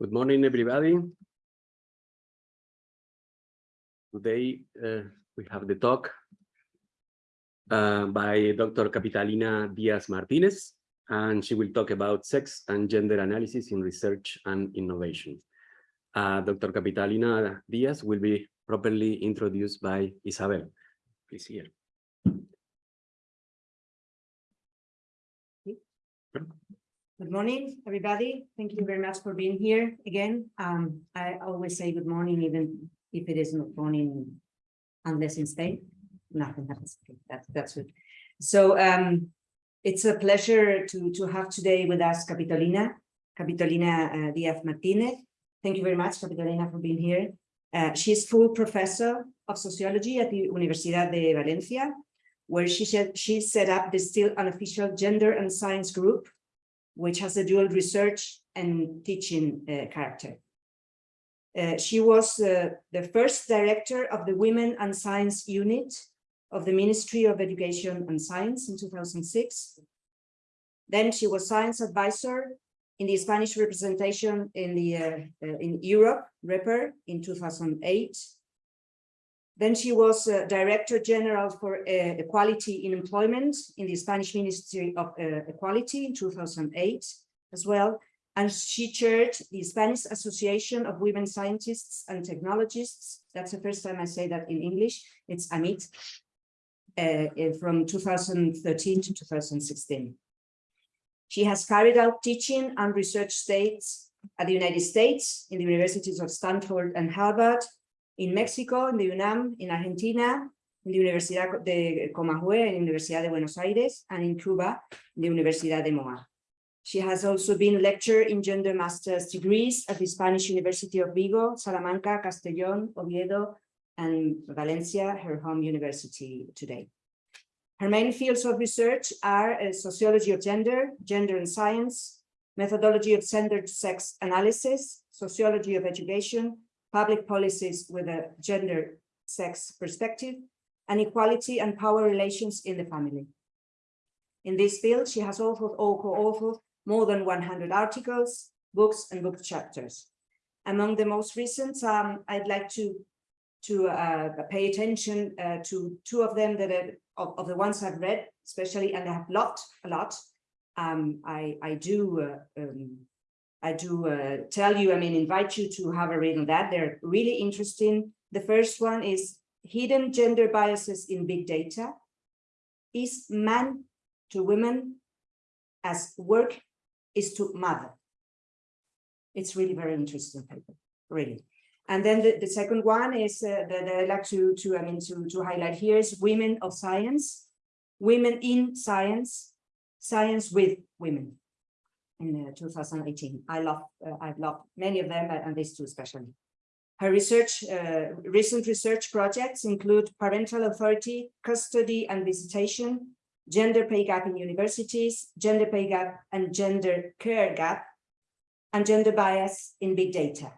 Good morning, everybody. Today, uh, we have the talk uh, by Dr. Capitolina Diaz Martinez, and she will talk about sex and gender analysis in research and innovation. Uh, Dr. Capitolina Diaz will be properly introduced by Isabel. Please here. Good morning, everybody. Thank you very much for being here again. Um, I always say good morning, even if it is not morning, unless in Spain. Nothing happens. Okay, That's that's good. So um, it's a pleasure to to have today with us Capitolina, Capitolina uh, Diaz Martinez. Thank you very much, Capitolina, for being here. Uh, she's full professor of sociology at the Universidad de Valencia, where she she set up the still unofficial gender and science group which has a dual research and teaching uh, character. Uh, she was uh, the first director of the Women and Science Unit of the Ministry of Education and Science in 2006. Then she was science advisor in the Spanish representation in the uh, uh, in Europe, REPER, in 2008. Then she was uh, Director General for uh, Equality in Employment in the Spanish Ministry of uh, Equality in 2008 as well. And she chaired the Spanish Association of Women Scientists and Technologists. That's the first time I say that in English. It's AMIT uh, from 2013 to 2016. She has carried out teaching and research states at the United States in the universities of Stanford and Harvard, in Mexico, in the UNAM, in Argentina, in the Universidad de Comahue, in the Universidad de Buenos Aires, and in Cuba, in the Universidad de Moa. She has also been lecturer in gender master's degrees at the Spanish University of Vigo, Salamanca, Castellón, Oviedo, and Valencia, her home university today. Her main fields of research are uh, sociology of gender, gender and science, methodology of gendered sex analysis, sociology of education, public policies with a gender sex perspective, and equality and power relations in the family. In this field, she has authored or co-authored more than 100 articles, books, and book chapters. Among the most recent, um, I'd like to to uh, pay attention uh, to two of them that are, of, of, the ones I've read, especially, and I have loved a lot. Um, I, I do uh, um, I do uh, tell you, I mean, invite you to have a read on that. They're really interesting. The first one is hidden gender biases in big data. Is man to women as work is to mother. It's really very interesting paper, really. And then the, the second one is uh, that I like to, to, I mean, to, to highlight here is women of science, women in science, science with women in uh, 2018. I love, uh, I've loved many of them, and these two especially. Her research, uh, recent research projects include parental authority, custody and visitation, gender pay gap in universities, gender pay gap and gender care gap, and gender bias in big data.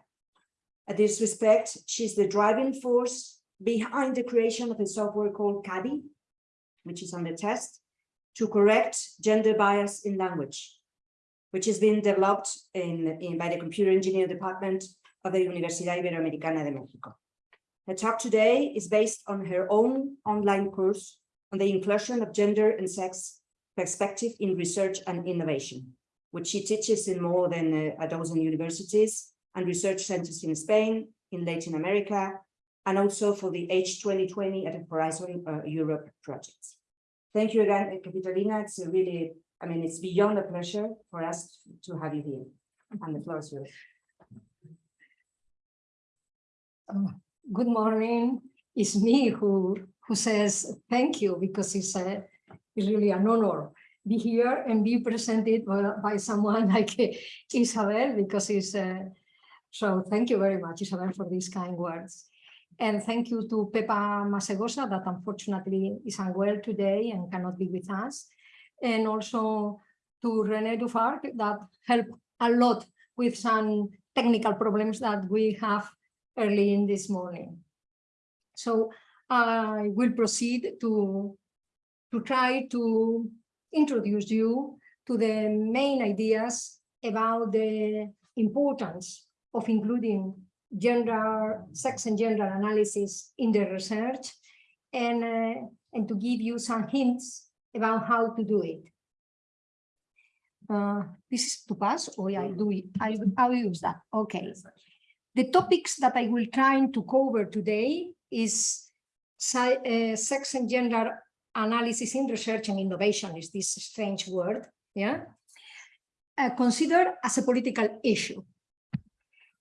At this respect, she's the driving force behind the creation of a software called CADI, which is on the test, to correct gender bias in language which is being developed in, in, by the computer engineering department of the Universidad Iberoamericana de Mexico. Her talk today is based on her own online course on the inclusion of gender and sex perspective in research and innovation, which she teaches in more than a, a dozen universities and research centers in Spain, in Latin America, and also for the H2020 at Horizon uh, Europe projects. Thank you again, Capitolina. It's a really I mean, it's beyond a pleasure for us to have you here. And the floor is yours. Uh, good morning. It's me who who says thank you because it's a it's really an honor be here and be presented by, by someone like Isabel because it's uh, so thank you very much Isabel for these kind words and thank you to Pepa Masegosa that unfortunately is unwell today and cannot be with us and also to René Dufarc that helped a lot with some technical problems that we have early in this morning. So I will proceed to, to try to introduce you to the main ideas about the importance of including gender, sex and gender analysis in the research and, uh, and to give you some hints about how to do it. Uh, this is to pass or I do it, I, I'll use that, okay. The topics that I will try to cover today is uh, sex and gender analysis in research and innovation is this strange word, yeah? Uh, considered as a political issue.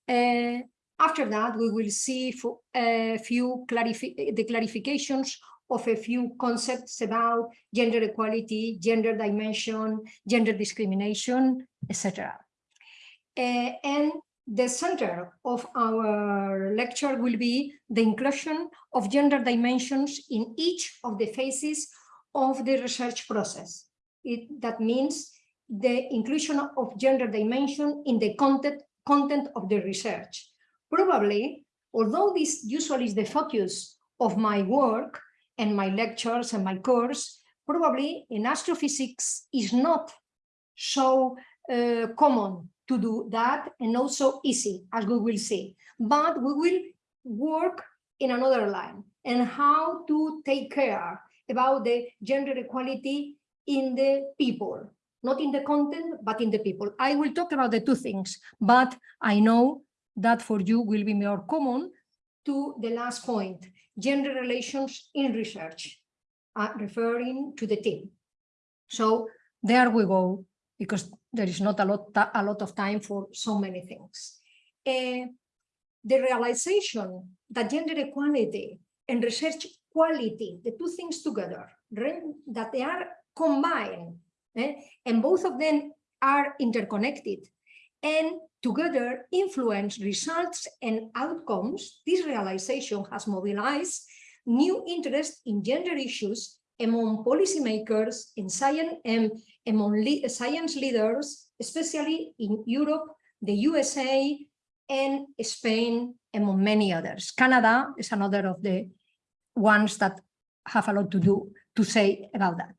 Uh, after that, we will see fo- a few clarifi the clarifications of a few concepts about gender equality, gender dimension, gender discrimination, etc. Uh, and the center of our lecture will be the inclusion of gender dimensions in each of the phases of the research process. It, that means the inclusion of gender dimension in the content, content of the research. Probably, although this usually is the focus of my work and my lectures and my course, probably in astrophysics is not so uh, common to do that and also easy, as we will see. But we will work in another line and how to take care about the gender equality in the people, not in the content, but in the people. I will talk about the two things, but I know that for you will be more common to the last point, gender relations in research, uh, referring to the team. So there we go, because there is not a lot, a lot of time for so many things. Uh, the realization that gender equality and research quality, the two things together, that they are combined, eh, and both of them are interconnected, and together influence results and outcomes, this realization has mobilized new interest in gender issues among policymakers in science and among le science leaders, especially in Europe, the USA, and Spain, among many others. Canada is another of the ones that have a lot to do to say about that.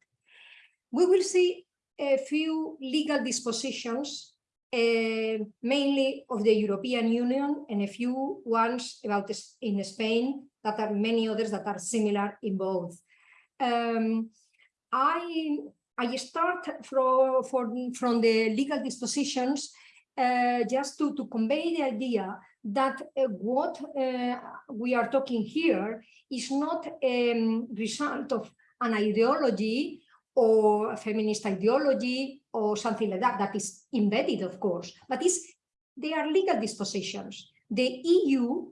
We will see a few legal dispositions, uh, mainly of the European Union, and a few ones about in Spain that are many others that are similar in both. Um, I I start from, from, from the legal dispositions uh, just to, to convey the idea that uh, what uh, we are talking here is not a um, result of an ideology or a feminist ideology or something like that, that is embedded, of course, but it's, they are legal dispositions. The EU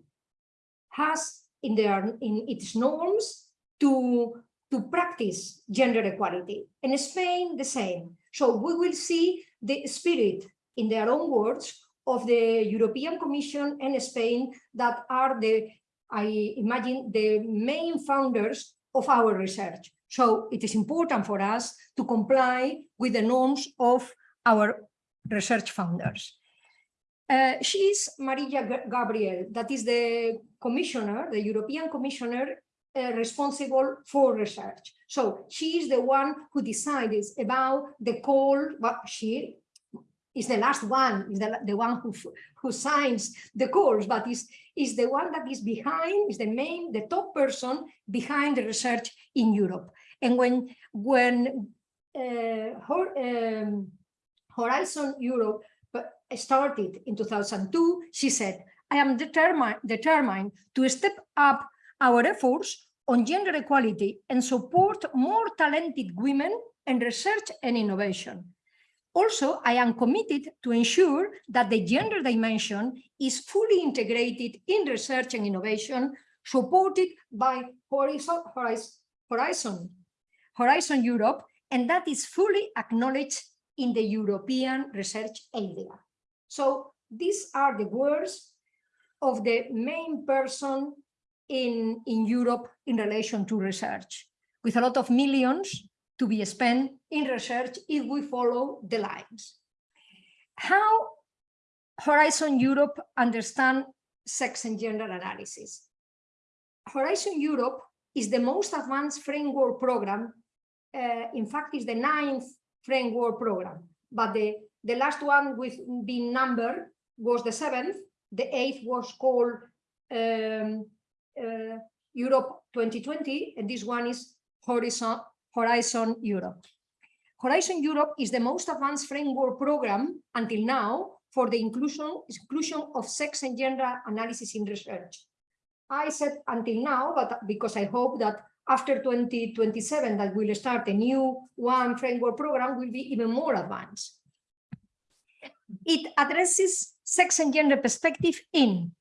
has in, their, in its norms to to practice gender equality. In Spain, the same. So we will see the spirit, in their own words, of the European Commission and Spain that are the, I imagine, the main founders of our research. So it is important for us to comply with the norms of our research founders. Uh, she is Mariya Gabriel, that is the commissioner, the European commissioner uh, responsible for research. So she is the one who decides about the call, but she is the last one, is the, the one who, who signs the calls, but is, is the one that is behind, is the main, the top person behind the research in Europe. And when, when um, Horizon Europe started in 2002, she said, I am determined, determined to step up our efforts on gender equality and support more talented women in research and innovation. Also, I am committed to ensure that the gender dimension is fully integrated in research and innovation, supported by Horizon, Horizon, Horizon Europe, and that is fully acknowledged in the European research area. So these are the words of the main person in, in Europe in relation to research, with a lot of millions to be spent in research if we follow the lines. How Horizon Europe understand sex and gender analysis? Horizon Europe is the most advanced framework program. Uh, in fact, is the ninth framework program, but the the last one with being number was the seventh. The eighth was called um, uh, Europe 2020, and this one is Horizon, Horizon Europe. Horizon Europe is the most advanced framework program until now for the inclusion, inclusion of sex and gender analysis in research. I said until now, but because I hope that after 2027 that will start a new one framework program will be even more advanced. It addresses sex and gender perspective in,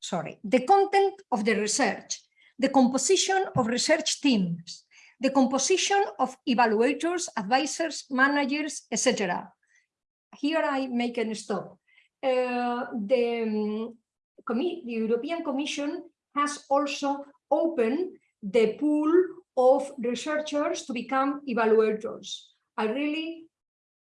sorry, the content of the research, the composition of research teams, the composition of evaluators, advisors, managers, etc. Here I make a stop. Uh, the, um, the European Commission has also opened the pool of researchers to become evaluators. I really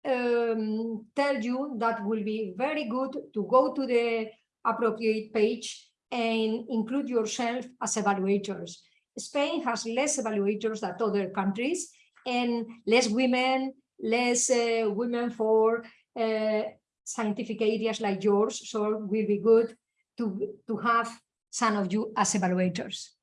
um, tell you that will be very good to go to the appropriate page and include yourself as evaluators. Spain has less evaluators than other countries and less women, less uh, women for uh, scientific areas like yours. So it will be good to, to have some of you as evaluators.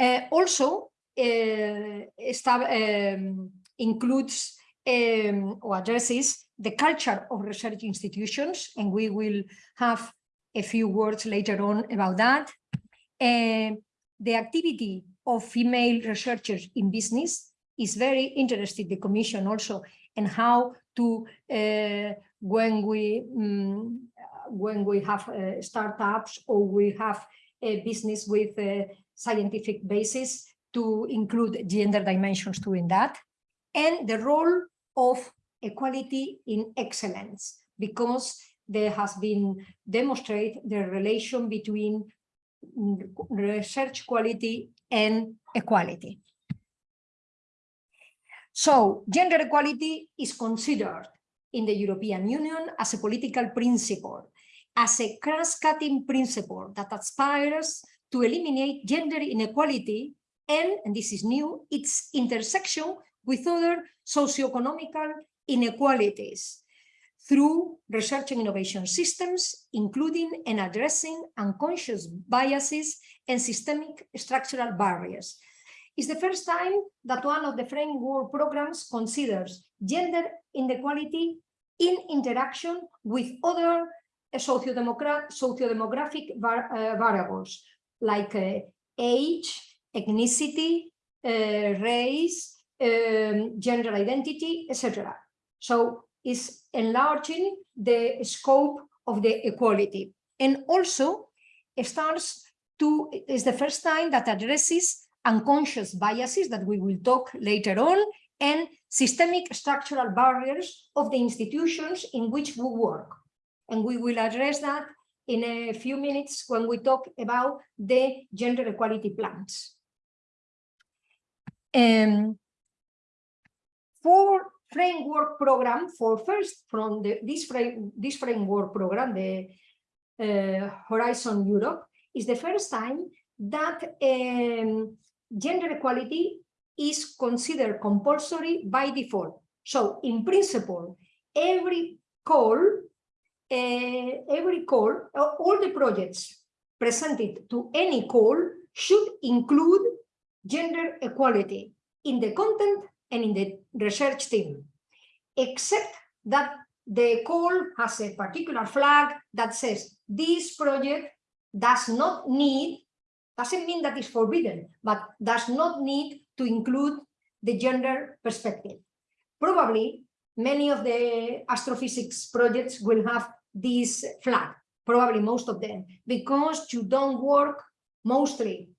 Uh, also, uh, um, includes um, or addresses the culture of research institutions, and we will have a few words later on about that. Uh, the activity of female researchers in business is very interested, the Commission also, and how to, uh, when we mm, when we have uh, startups or we have a business with a scientific basis to include gender dimensions too in that, and the role of equality in excellence, because there has been demonstrated the relation between research quality and equality. So gender equality is considered in the European Union as a political principle, as a cross-cutting principle that aspires to eliminate gender inequality and, and this is new, its intersection with other socioeconomical inequalities through research and innovation systems, including and addressing unconscious biases and systemic structural barriers. It's the first time that one of the framework programs considers gender inequality in interaction with other socio-demographic var uh, variables like uh, age, ethnicity, uh, race, um, gender identity, etc. So it's enlarging the scope of the equality. And also it starts to, is the first time that addresses unconscious biases that we will talk later on and systemic structural barriers of the institutions in which we work. And we will address that in a few minutes when we talk about the gender equality plans. Um, for framework program, for first from the, this, frame, this framework program, the uh, Horizon Europe, is the first time that um, gender equality is considered compulsory by default. So in principle, every call, every call, uh, all the projects presented to any call should include gender equality in the content and in the research team, except that the call has a particular flag that says this project does not need, doesn't mean that it's forbidden, but does not need to include the gender perspective. Probably many of the astrophysics projects will have this flag, probably most of them, because you don't work mostly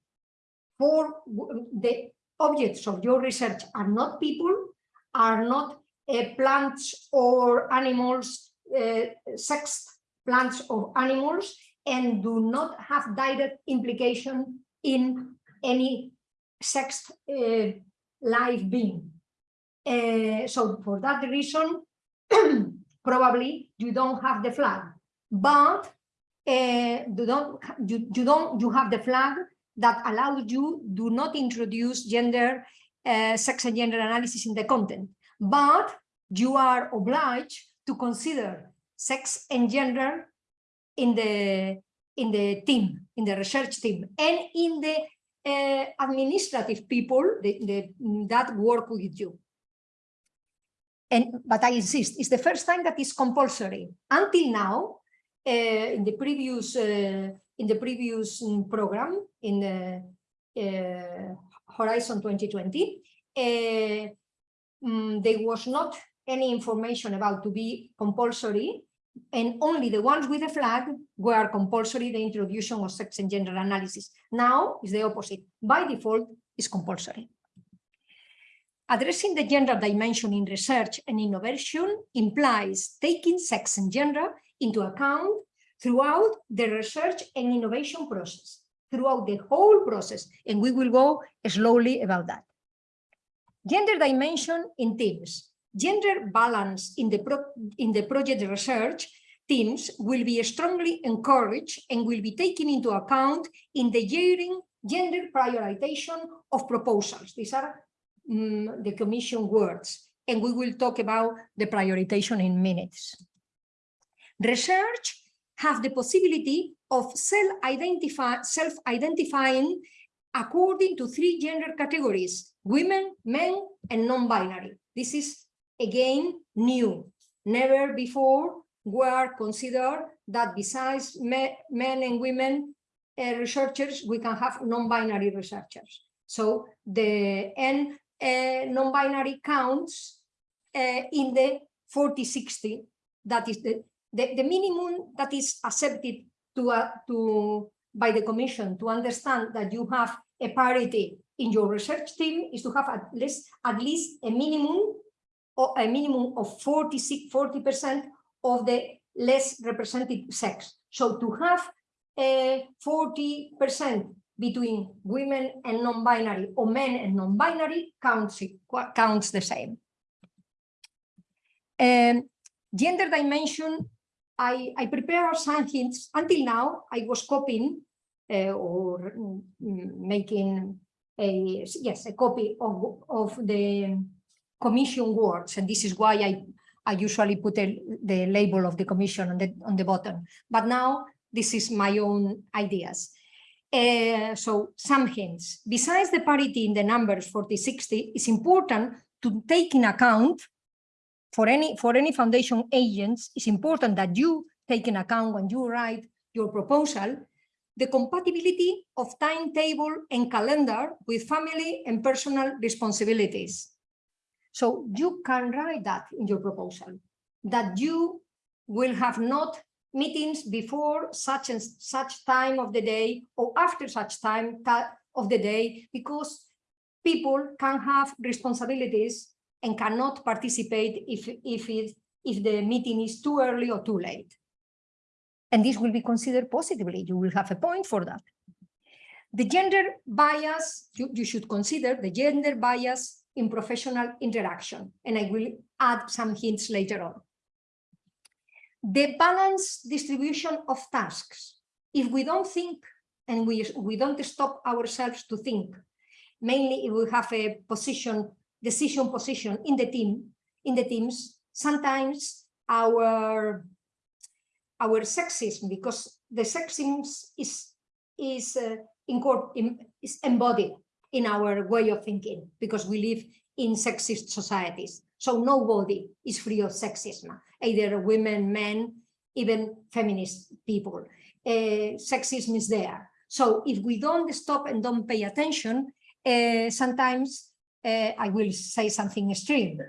for the objects of your research are not people, are not uh, plants or animals, uh, sexed plants or animals, and do not have direct implication in any sexed uh, live being. Uh, so for that reason, probably you don't have the flag, but uh, you don't you, you don't you have the flag that allows you do not introduce gender, uh, sex and gender analysis in the content. But you are obliged to consider sex and gender in the in the team, in the research team, and in the uh, administrative people the, the, that work with you. And but I insist, it's the first time that is compulsory. Until now, uh, in the previous uh, in the previous mm, program in uh, Horizon 2020, uh, mm, there was not any information about to be compulsory and only the ones with a flag were compulsory the introduction of sex and gender analysis. Now is the opposite. By default, is compulsory. Addressing the gender dimension in research and innovation implies taking sex and gender into account throughout the research and innovation process, throughout the whole process, and we will go slowly about that. Gender dimension in teams. Gender balance in the, in the project research teams will be strongly encouraged and will be taken into account in the gender prioritization of proposals. These are mm, the commission words, and we will talk about the prioritization in minutes. Research have the possibility of self-identify, self-identifying according to three gender categories, women, men, and non-binary. This is again new. Never before were considered that besides me, men and women uh, researchers, we can have non-binary researchers. So the uh, non-binary counts uh, in the 40-60, that is the, the, the minimum that is accepted to, uh, to by the commission to understand that you have a parity in your research team is to have at least at least a minimum or a minimum of 46 40% of the less represented sex. So to have a 40% between women and non-binary or men and non-binary counts counts the same um, gender dimension I, I prepared some hints. Until now, I was copying uh, or mm, making a yes a copy of of the commission words, and this is why I I usually put a, the label of the commission on the on the bottom. But now this is my own ideas. Uh, so some hints. Besides the parity in the numbers 40, 60, it's important to take in account for any for any foundation agents, it's important that you take in account when you write your proposal the compatibility of timetable and calendar with family and personal responsibilities. So you can write that in your proposal, that you will have not meetings before such and such time of the day or after such time of the day, because people can have responsibilities and cannot participate if, if, it, if the meeting is too early or too late. And this will be considered positively. You will have a point for that. The gender bias, you, you should consider the gender bias in professional interaction. And I will add some hints later on. The balanced distribution of tasks. If we don't think and we, we don't stop ourselves to think, mainly if we have a position decision position in the team, in the teams, sometimes our our sexism, because the sexism is is uh, is embodied in our way of thinking, because we live in sexist societies. So nobody is free of sexism, either women, men, even feminist people. Uh, sexism is there. So if we don't stop and don't pay attention, uh, sometimes uh, I will say something extreme,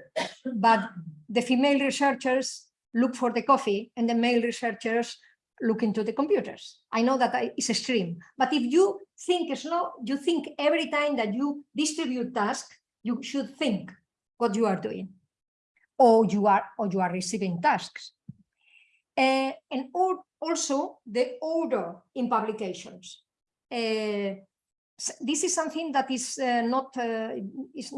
but the female researchers look for the coffee and the male researchers look into the computers. I know that it's extreme, but if you think slow, you think every time that you distribute tasks, you should think what you are doing, or you are or you are receiving tasks. Uh, and also the order in publications. Uh, this is something that is uh, not is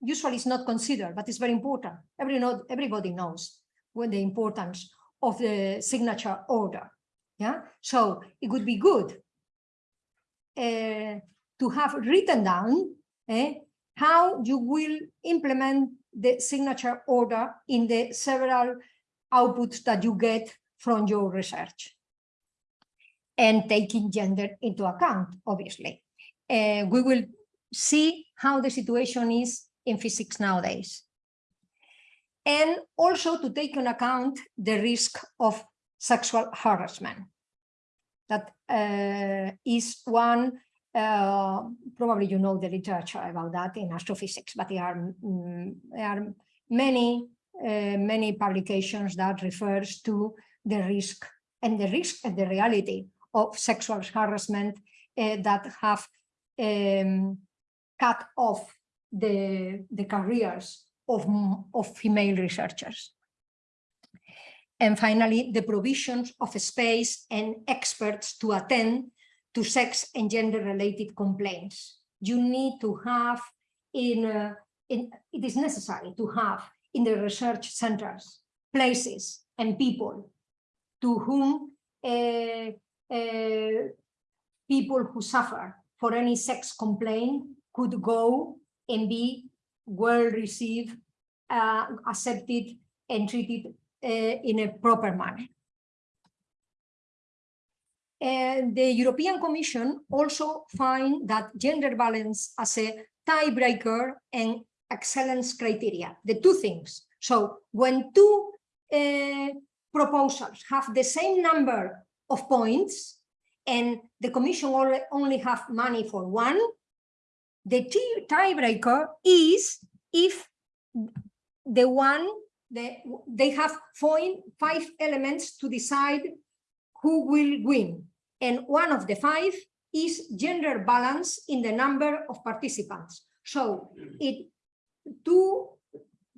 usually is not considered, but it's very important. Every know, everybody knows when the importance of the signature order. Yeah, so it would be good to have written down eh, how you will implement the signature order in the several outputs that you get from your research. And taking gender into account, obviously. Uh, we will see how the situation is in physics nowadays. And also to take into account the risk of sexual harassment. That uh, is one, uh, probably you know the literature about that in astrophysics, but there are, mm, there are many, uh, many publications that refers to the risk and the risk and the reality of sexual harassment uh, that have um, cut off the, the careers of, of female researchers. And finally, the provisions of space and experts to attend to sex and gender related complaints. You need to have in, uh, in, it is necessary to have in the research centers, places and people to whom uh, uh, people who suffer for any sex complaint could go and be well received, uh, accepted and treated uh, in a proper manner. And the European Commission also find that gender balance as a tiebreaker and excellence criteria, the two things. So when two uh, proposals have the same number of points and the Commission only, have money for one, the tiebreaker is if the one, the, they have five elements to decide who will win. And one of the five is gender balance in the number of participants. So it two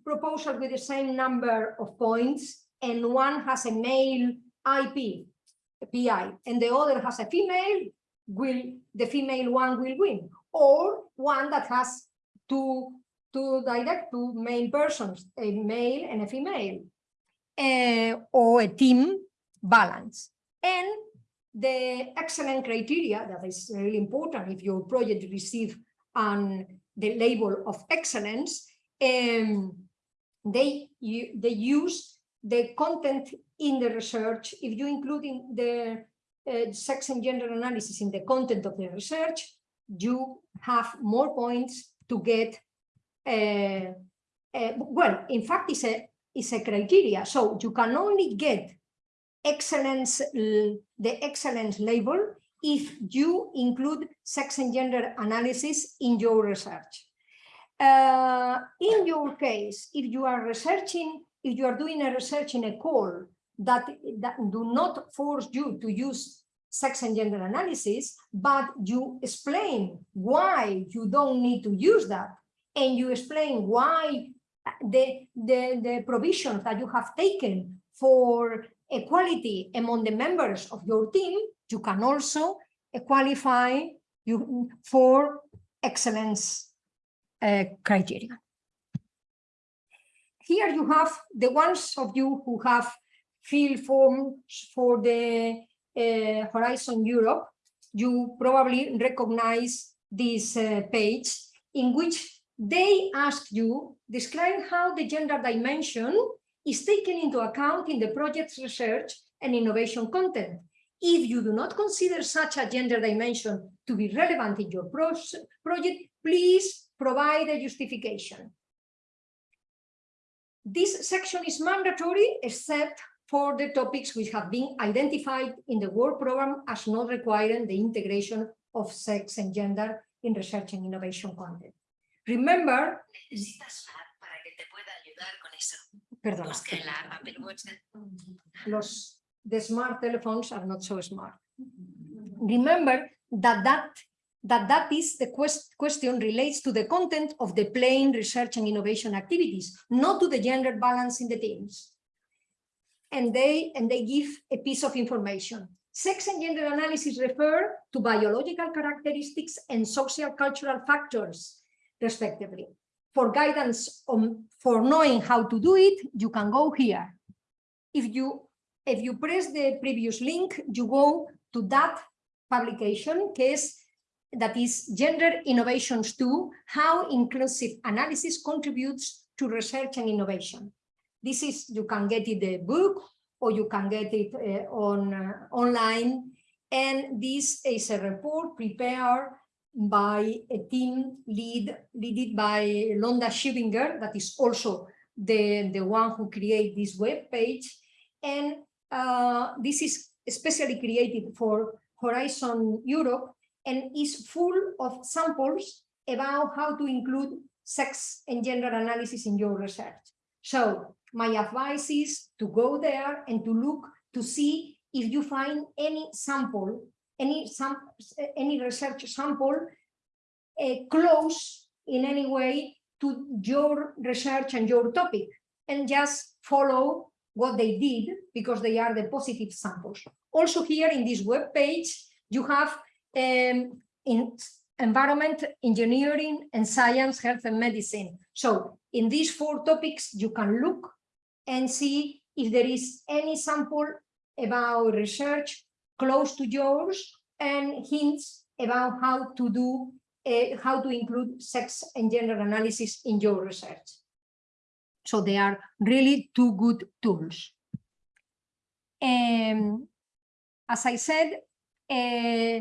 proposals with the same number of points and one has a male IP, PI, and the other has a female, will the female one will win or one that has two, two direct, two main persons, a male and a female, uh, or a team balance. And the excellent criteria that is really important if your project receive um, the label of excellence, um, they, you, they use the content in the research. If you include in the uh, sex and gender analysis in the content of the research, you have more points to get uh, uh, well in fact it's a it's a criteria so you can only get excellence the excellence label if you include sex and gender analysis in your research Uh, in your case if you are researching if you are doing a research in a call that that do not force you to use sex and gender analysis, but you explain why you don't need to use that. And you explain why the, the, the provisions that you have taken for equality among the members of your team, you can also qualify you for excellence uh, criteria. Here you have the ones of you who have filled forms for the uh, Horizon Europe, you probably recognize this uh, page in which they ask you, describe how the gender dimension is taken into account in the project's research and innovation content. If you do not consider such a gender dimension to be relevant in your pros- project, please provide a justification. This section is mandatory except for the topics which have been identified in the work program as not requiring the integration of sex and gender in research and innovation content. Remember, Necesitas FAB que te pueda ayudar con eso. perdona, la los the smart telephones are not so smart. Remember that that that that is the quest, question relates to the content of the plain research and innovation activities, not to the gender balance in the teams. And they and they give a piece of information. Sex and gender analysis refer to biological characteristics and social cultural factors, respectively. For guidance on for knowing how to do it, you can go here. If you if you press the previous link, you go to that publication case that is Gender Innovations 2, How Inclusive Analysis Contributes to research and innovation. This is, you can get it the book or you can get it uh, on uh, online. And this is a report prepared by a team lead, led by Londa Schiebinger, that is also the, the one who created this web page. And uh, this is especially created for Horizon Europe and is full of samples about how to include sex and gender analysis in your research. So my advice is to go there and to look to see if you find any sample, any some any research sample uh, close in any way to your research and your topic, and just follow what they did because they are the positive samples. Also here in this web page, you have um, in environment, engineering, and science, health and medicine. So in these four topics, you can look and see if there is any sample about research close to yours and hints about how to do, uh, how to include sex and gender analysis in your research. So they are really two good tools. Um, as I said, uh,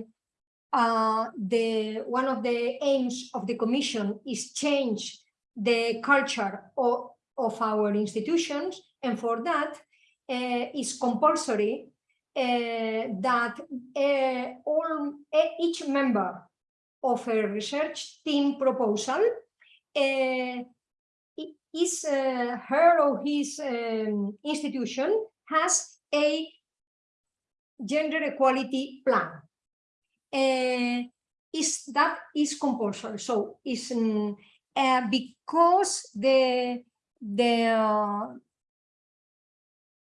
uh, the one of the aims of the commission is change the culture of, of our institutions and for that uh, is compulsory that uh, all each member of a research team proposal is uh, her or his um, institution has a gender equality plan uh, is that is compulsory. So is um, uh, because the the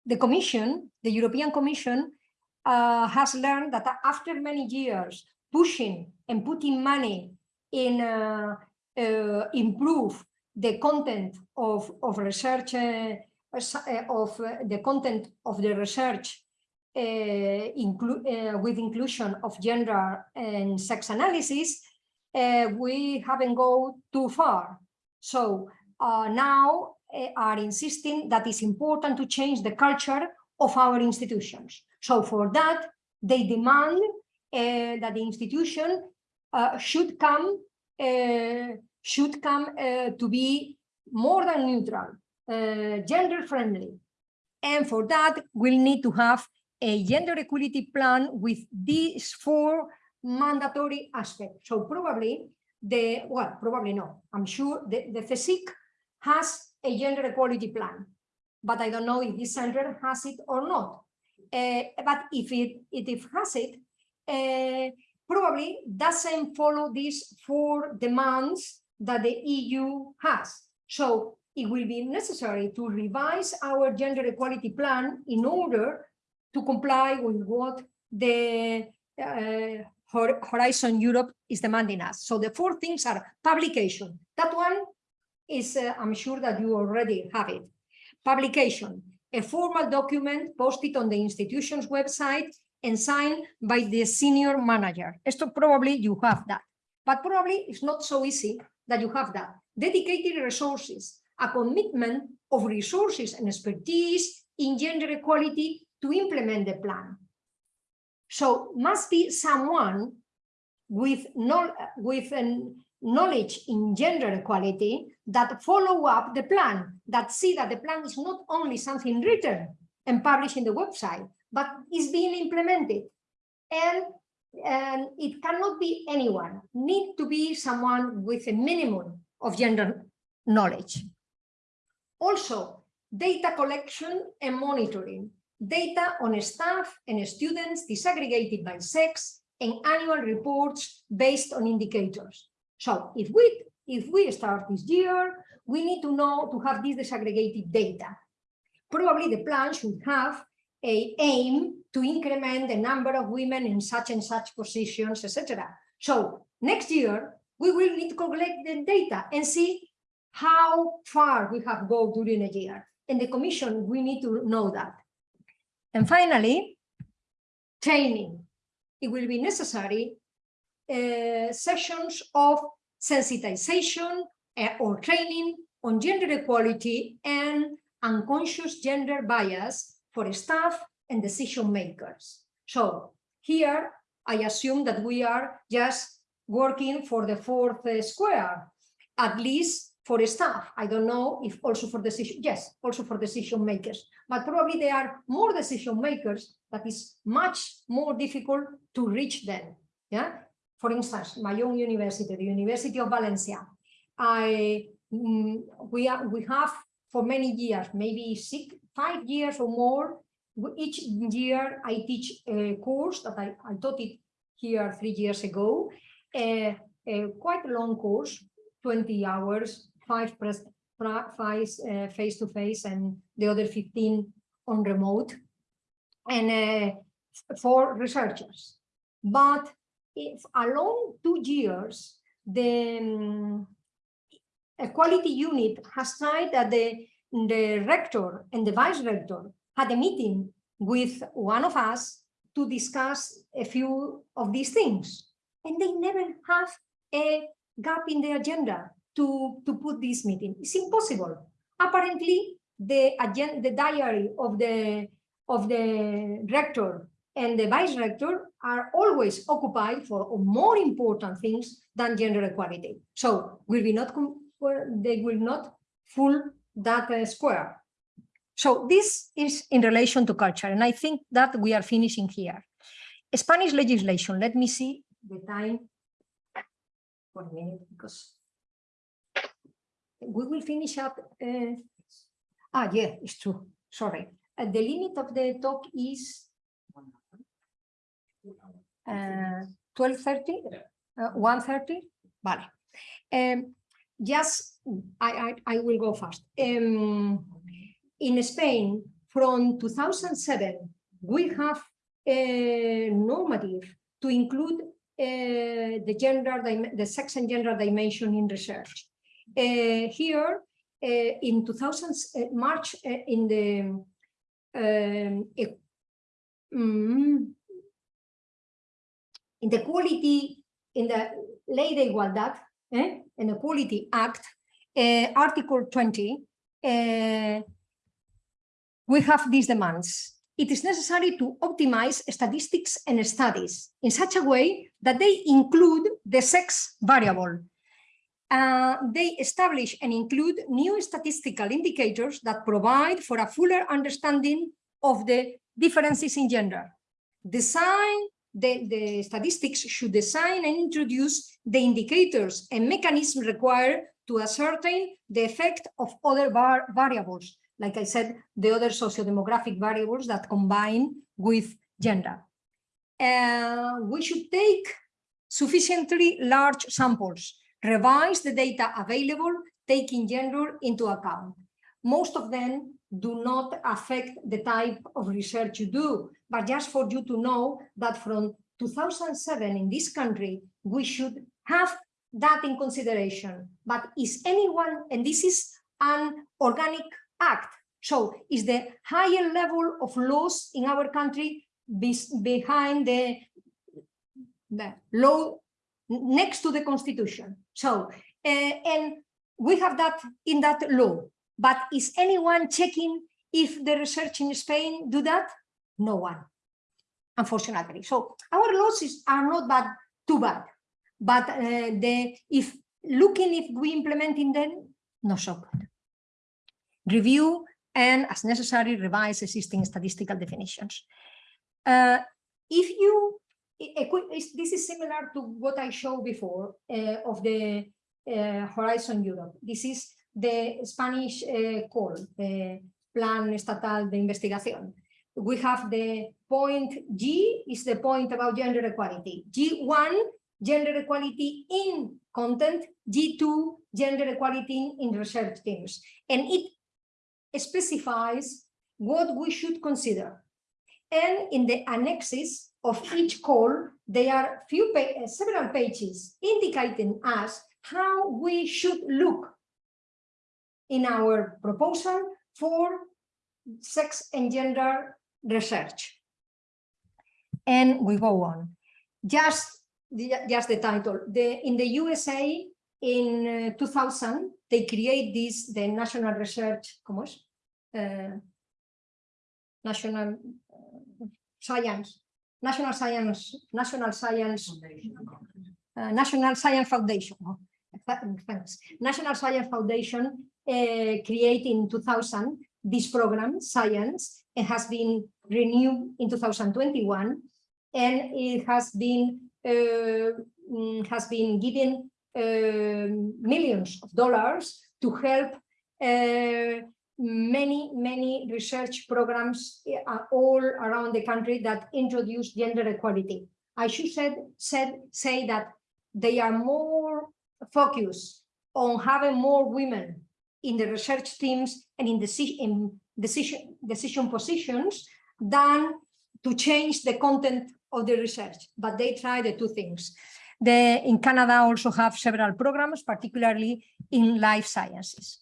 the Commission, the European Commission, uh, has learned that after many years pushing and putting money in uh, uh, improve the content of of research of the content of the research uh, inclu uh, with inclusion of gender and sex analysis, uh, we haven't gone too far. So now are insisting that it's important to change the culture of our institutions. So for that, they demand uh, that the institution uh, should come uh, should come to be more than neutral, gender friendly. And for that, we'll need to have a gender equality plan with these four mandatory aspects. So probably the, well, probably no, I'm sure the, the CSIC has a gender equality plan, but I don't know if this center has it or not. Uh, but if it, it has it, uh, probably doesn't follow these four demands that the EU has. So it will be necessary to revise our gender equality plan in order to comply with what the uh, Horizon Europe is demanding us. So the four things are publication. That one is, uh, I'm sure that you already have it. Publication, a formal document posted on the institution's website and signed by the senior manager. Esto probably you have that, but probably it's not so easy that you have that. Dedicated resources, a commitment of resources and expertise in gender equality to implement the plan. So must be someone with, no, with an knowledge in gender equality that follow up the plan, that see that the plan is not only something written and published in the website, but is being implemented. And, and it cannot be anyone, need to be someone with a minimum of gender knowledge. Also, data collection and monitoring data on staff and students disaggregated by sex, and annual reports based on indicators. So if we if we start this year, we need to know to have this disaggregated data. Probably the plan should have a aim to increment the number of women in such and such positions, etc. So next year, we will need to collect the data and see how far we have gone during a year. And the commission, we need to know that. And finally, training. It will be necessary sessions of sensitization uh, or training on gender equality and unconscious gender bias for staff and decision makers. So here, I assume that we are just working for the fourth uh, square, at least for staff. I don't know if also for decision, yes, also for decision makers, but probably there are more decision makers that is much more difficult to reach them. Yeah. For instance, my own university, the University of Valencia, I mm, we are we have for many years, maybe six, five years or more. Each year I teach a course that I, I taught it here three years ago, a, a quite long course, 20 hours, five press, five face to face and the other 15 on remote and uh, for researchers. But if along two years, the um, equality unit has tried that the, the rector and the vice rector had a meeting with one of us to discuss a few of these things. And they never have a gap in the agenda to, to put this meeting. It's impossible. Apparently, the agenda, the diary of the of the rector and the vice rector are always occupied for more important things than gender equality. So will be not they will not full that uh, square. So this is in relation to culture, and I think that we are finishing here. Spanish legislation. Let me see the time. One minute, because we will finish up. Uh, ah, yeah, it's true. Sorry. Uh, the limit of the talk is uh, 12.30, uh, 1.30, vale. Um, just, I, I, I will go fast. Um, in Spain, from 2007, we have a normative to include uh, the gender, the sex and gender dimension in research. Uh, here, uh, in 2000, uh, March, in the um, in the quality, in the Ley de Igualdad, eh, in the Equality Act, uh, Article 20, uh, we have these demands. It is necessary to optimize statistics and studies in such a way that they include the sex variable. Uh, they establish and include new statistical indicators that provide for a fuller understanding of the differences in gender. Design the, the statistics should design and introduce the indicators and mechanisms required to ascertain the effect of other var- variables, like I said, the other socio-demographic variables that combine with gender. Uh, we should take sufficiently large samples, revise the data available, taking gender into account. Most of them do not affect the type of research you do, but just for you to know that from 2007 in this country, we should have that in consideration. But is anyone, and this is an organic act, so is the higher level of laws in our country bes- behind the, the law next to the constitution. So, uh, and we have that in that law, but is anyone checking if the research in Spain do that? No one, unfortunately. So our losses are not bad, too bad, but uh, the if looking if we implementing them, so good. Review and as necessary revise existing statistical definitions. Uh, if you, this is similar to what I showed before uh, of the uh, Horizon Europe. This is the Spanish uh, call, the Plan Estatal de Investigación. We have the point G is the point about gender equality. G1, gender equality in content. G2, gender equality in research teams. And it specifies what we should consider. And in the annexes of each call, there are few pa- several pages indicating us how we should look in our proposal for sex and gender research. And we go on. Just the, just the title. The, in the USA, in uh, 2000, they create this, the National Research, ¿cómo es? Uh, National uh, Science, National Science, National Science, uh, National Science Foundation. thanks. National Science Foundation uh, created in 2000 this program, Science, has been renewed in 2021, and it has been uh, mm, has been given um, millions of dollars to help uh, many, many research programs uh, all around the country that introduce gender equality. I should said, said, say that they are more focused on having more women in the research teams and in, deci in decision, decision positions than to change the content of the research, but they try the two things. The, in Canada also have several programs, particularly in life sciences.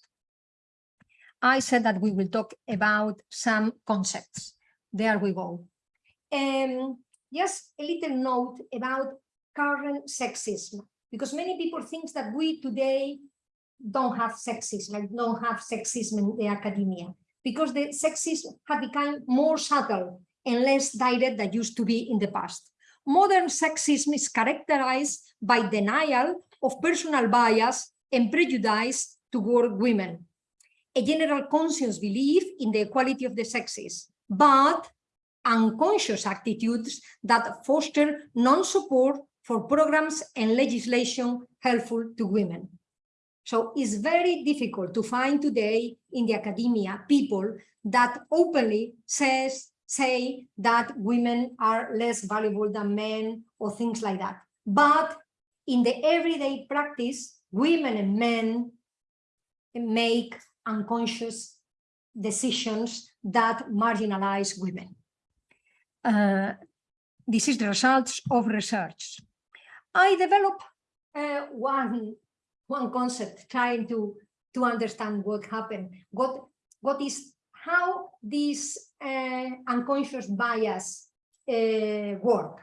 I said that we will talk about some concepts. There we go. Um, just a little note about current sexism, because many people think that we today don't have sexism, like don't have sexism in the academia, because the sexism have become more subtle and less direct than used to be in the past. Modern sexism is characterized by denial of personal bias and prejudice toward women, a general conscious belief in the equality of the sexes, but unconscious attitudes that foster non-support for programs and legislation helpful to women. So it's very difficult to find today in the academia people that openly says say that women are less valuable than men or things like that. But in the everyday practice, women and men make unconscious decisions that marginalize women. Uh, this is the results of research. I developed uh, one, one concept trying to, to understand what happened, what, what is how this uh, unconscious bias uh, work.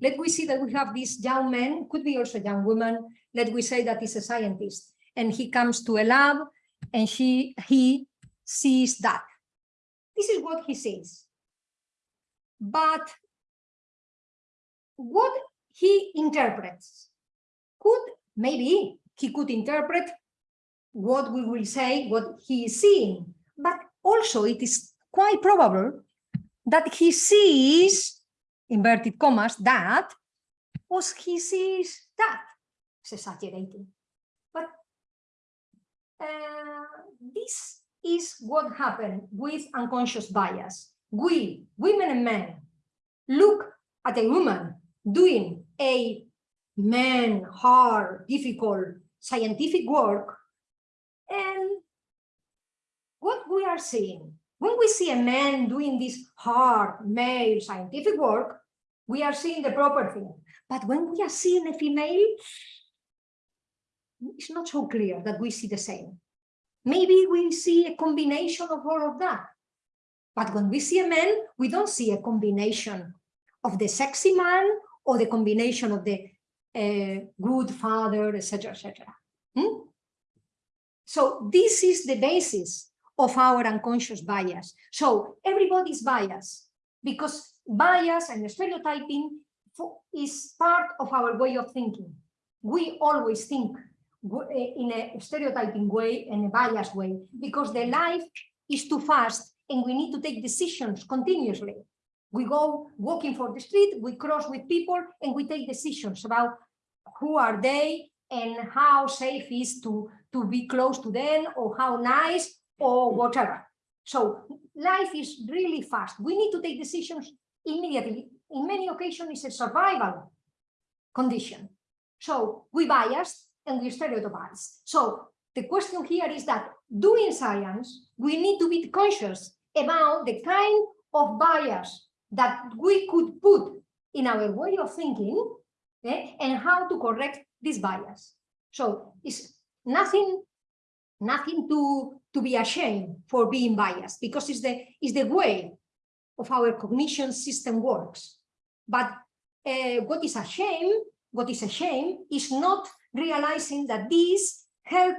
Let we see that we have this young man, could be also young woman, let we say that he's a scientist, and he comes to a lab and she, he sees that. This is what he sees. But what he interprets could, maybe he could interpret what we will say, what he is seeing, but also it is quite probable that he sees, inverted commas, that, or he sees that. It's exaggerating. But uh, this is what happened with unconscious bias. We, women and men, look at a woman doing a man, hard, difficult scientific work, and what we are seeing, when we see a man doing this hard male scientific work, we are seeing the proper thing. But when we are seeing a female, it's not so clear that we see the same. Maybe we see a combination of all of that. But when we see a man, we don't see a combination of the sexy man or the combination of the uh, good father, etc., etc. Hmm? So this is the basis of our unconscious bias. So everybody's biased because bias and stereotyping is part of our way of thinking. We always think eh, in a stereotyping way and a biased way because the life is too fast and we need to take decisions continuously. We go walking for the street, we cross with people and we take decisions about who are they and how safe is to, to be close to them or how nice or whatever. So life is really fast. We need to take decisions immediately. In many occasions, it's a survival condition. So we bias and we stereotypize. So the question here is that doing science, we need to be conscious about the kind of bias that we could put in our way of thinking eh, and how to correct this bias. So it's nothing, nothing to to be ashamed for being biased because it's the, it's the way of our cognition system works. But uh, what is a shame, what is a shame is not realizing that these help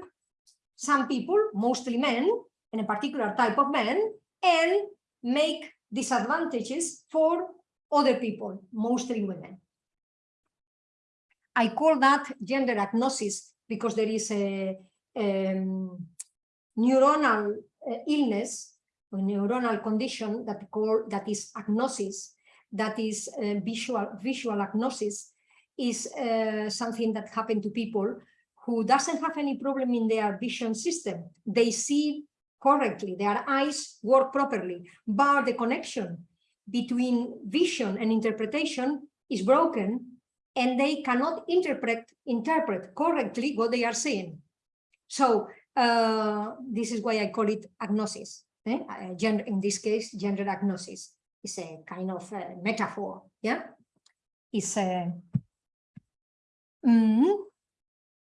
some people, mostly men, and a particular type of men, and make disadvantages for other people, mostly women. I call that gender agnosis because there is a, um, neuronal uh, illness or neuronal condition that call that is agnosis, that is uh, visual visual agnosis, is uh, something that happened to people who doesn't have any problem in their vision system. They see correctly, their eyes work properly, but the connection between vision and interpretation is broken and they cannot interpret interpret correctly what they are seeing. So uh, this is why I call it agnosis. eh? Uh, gender, in this case, gender agnosis is a kind of uh, metaphor. Yeah, it's a. Mm,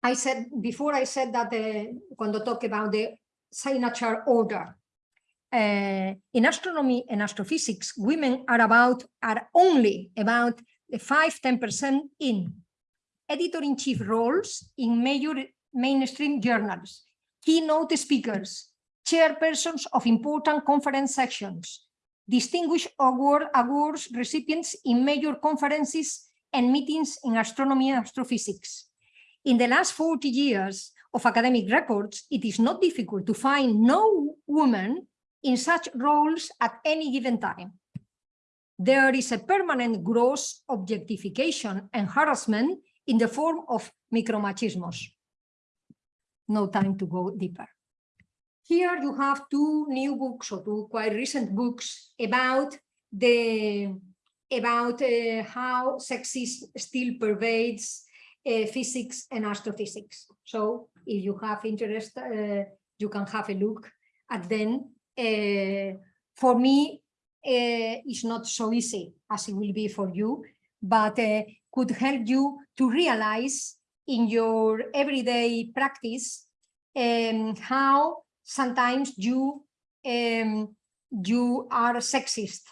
I said before. I said that the cuando talk about the signature order. Uh, in astronomy and astrophysics, women are about are only about the 5-10% in editor-in-chief roles in major mainstream journals, keynote speakers, chairpersons of important conference sections, distinguished award awards recipients in major conferences and meetings in astronomy and astrophysics. In the last 40 years of academic records, it is not difficult to find no woman in such roles at any given time. There is a permanent gross objectification and harassment in the form of micromachismos. No time to go deeper. Here you have two new books or two quite recent books about the about uh, how sexism still pervades uh, physics and astrophysics. So if you have interest, uh, you can have a look at them. Uh, for me, uh, it's not so easy as it will be for you, but uh, could help you to realize in your everyday practice um, how sometimes you um, you are sexist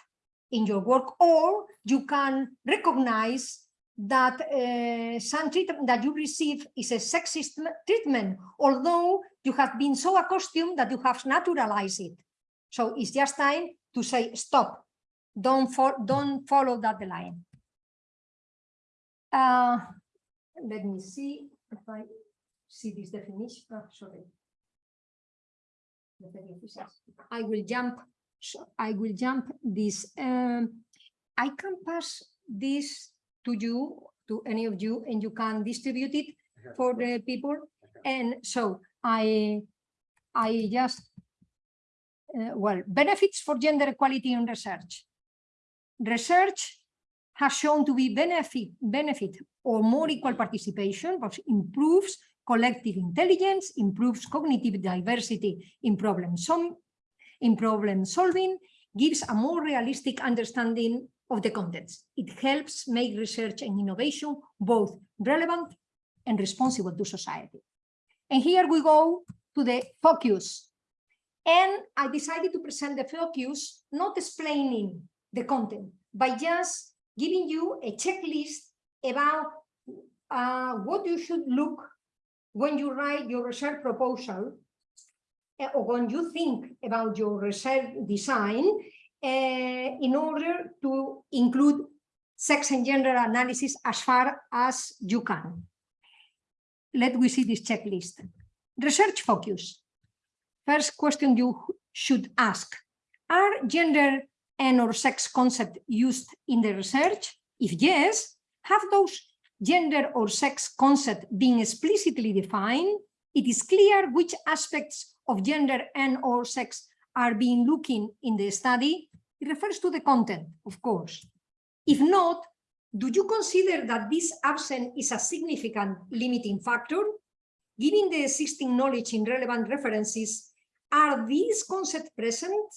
in your work or you can recognize that uh, some treatment that you receive is a sexist treatment, although you have been so accustomed that you have naturalized it. So it's just time to say, stop, don't, fo don't follow that line. Uh, let me see if I see this definition. Oh, sorry. I will jump. I will jump this. Um, I can pass this to you, to any of you, and you can distribute it for the people. And so I, I just, uh, well, benefits for gender equality in research. Research has shown to be benefit, benefit or more equal participation, but improves collective intelligence, improves cognitive diversity in problem, some, in problem solving, gives a more realistic understanding of the contents. It helps make research and innovation both relevant and responsible to society. And here we go to the focus. And I decided to present the focus, not explaining the content, by just giving you a checklist about uh, what you should look when you write your research proposal uh, or when you think about your research design Eh, in order to include sex and gender analysis as far as you can. Let we see this checklist. Research focus. First question you should ask, are gender and or sex concept used in the research? If yes, have those gender or sex concept being explicitly defined? It is clear which aspects of gender and or sex are being looking in the study. It refers to the content, of course. If not, do you consider that this absence is a significant limiting factor? Given the existing knowledge in relevant references, are these concepts present?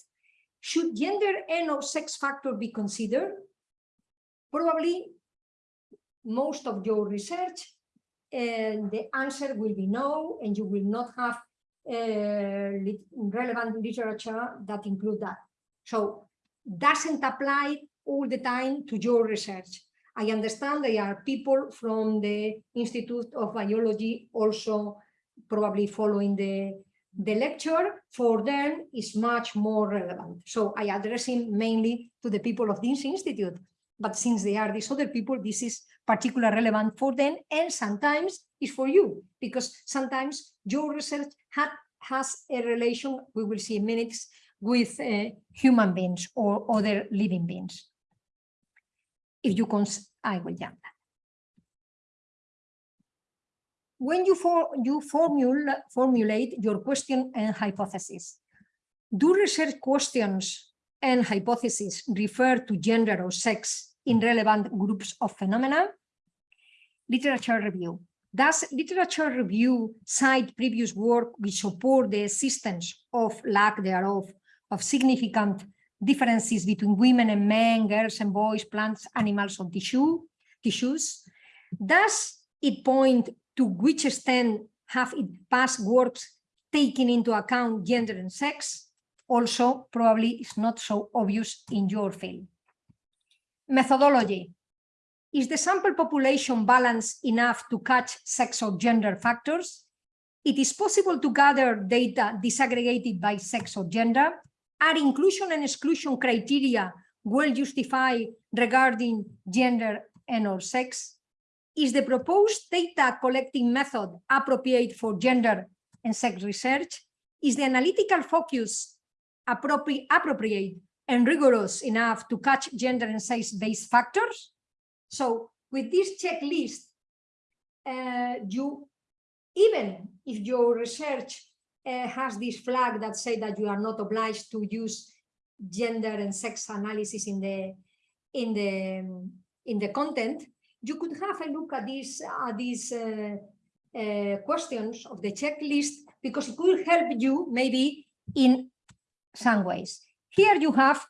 Should gender and or sex factor be considered? Probably most of your research and the answer will be no, and you will not have uh, relevant literature that include that. So doesn't apply all the time to your research. I understand there are people from the Institute of Biology also probably following the, the lecture. For them, is much more relevant. So I addressing mainly to the people of this institute. But since they are these other people, this is particularly relevant for them and sometimes is for you because sometimes your research had, has a relation, we will see in minutes, with uh, human beings or other living beings. If you cons, I will jump. When you, for, you formula, formulate your question and hypothesis, do research questions and hypotheses refer to gender or sex in relevant groups of phenomena? Literature review. Does literature review cite previous work which support the existence of lack thereof of significant differences between women and men, girls and boys, plants, animals, or tissue, tissues? Does it point to which extent have it past works taken into account gender and sex? Also, probably it's not so obvious in your field. Methodology. Is the sample population balanced enough to catch sex or gender factors? It is possible to gather data disaggregated by sex or gender. Are inclusion and exclusion criteria well justified regarding gender and or sex? Is the proposed data collecting method appropriate for gender and sex research? Is the analytical focus appropriate, and rigorous enough to catch gender and sex-based factors? So with this checklist, uh, you, even if your research uh, has this flag that say that you are not obliged to use gender and sex analysis in the in the in the content, you could have a look at these uh, these uh, uh, questions of the checklist because it could help you maybe in some ways. Here you have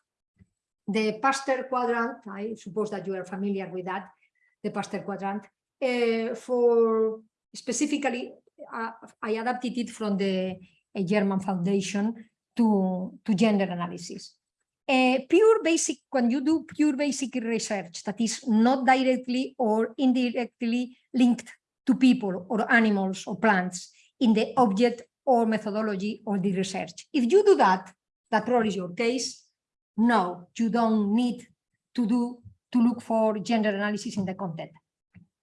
the Pasteur quadrant. I suppose that you are familiar with that, the Pasteur quadrant. Uh, for specifically, uh, I adapted it from the uh, German Foundation to, to gender analysis. Uh, pure basic, when you do pure basic research that is not directly or indirectly linked to people or animals or plants in the object or methodology or the research. If you do that, that probably is your case. No, you don't need to do to look for gender analysis in the content.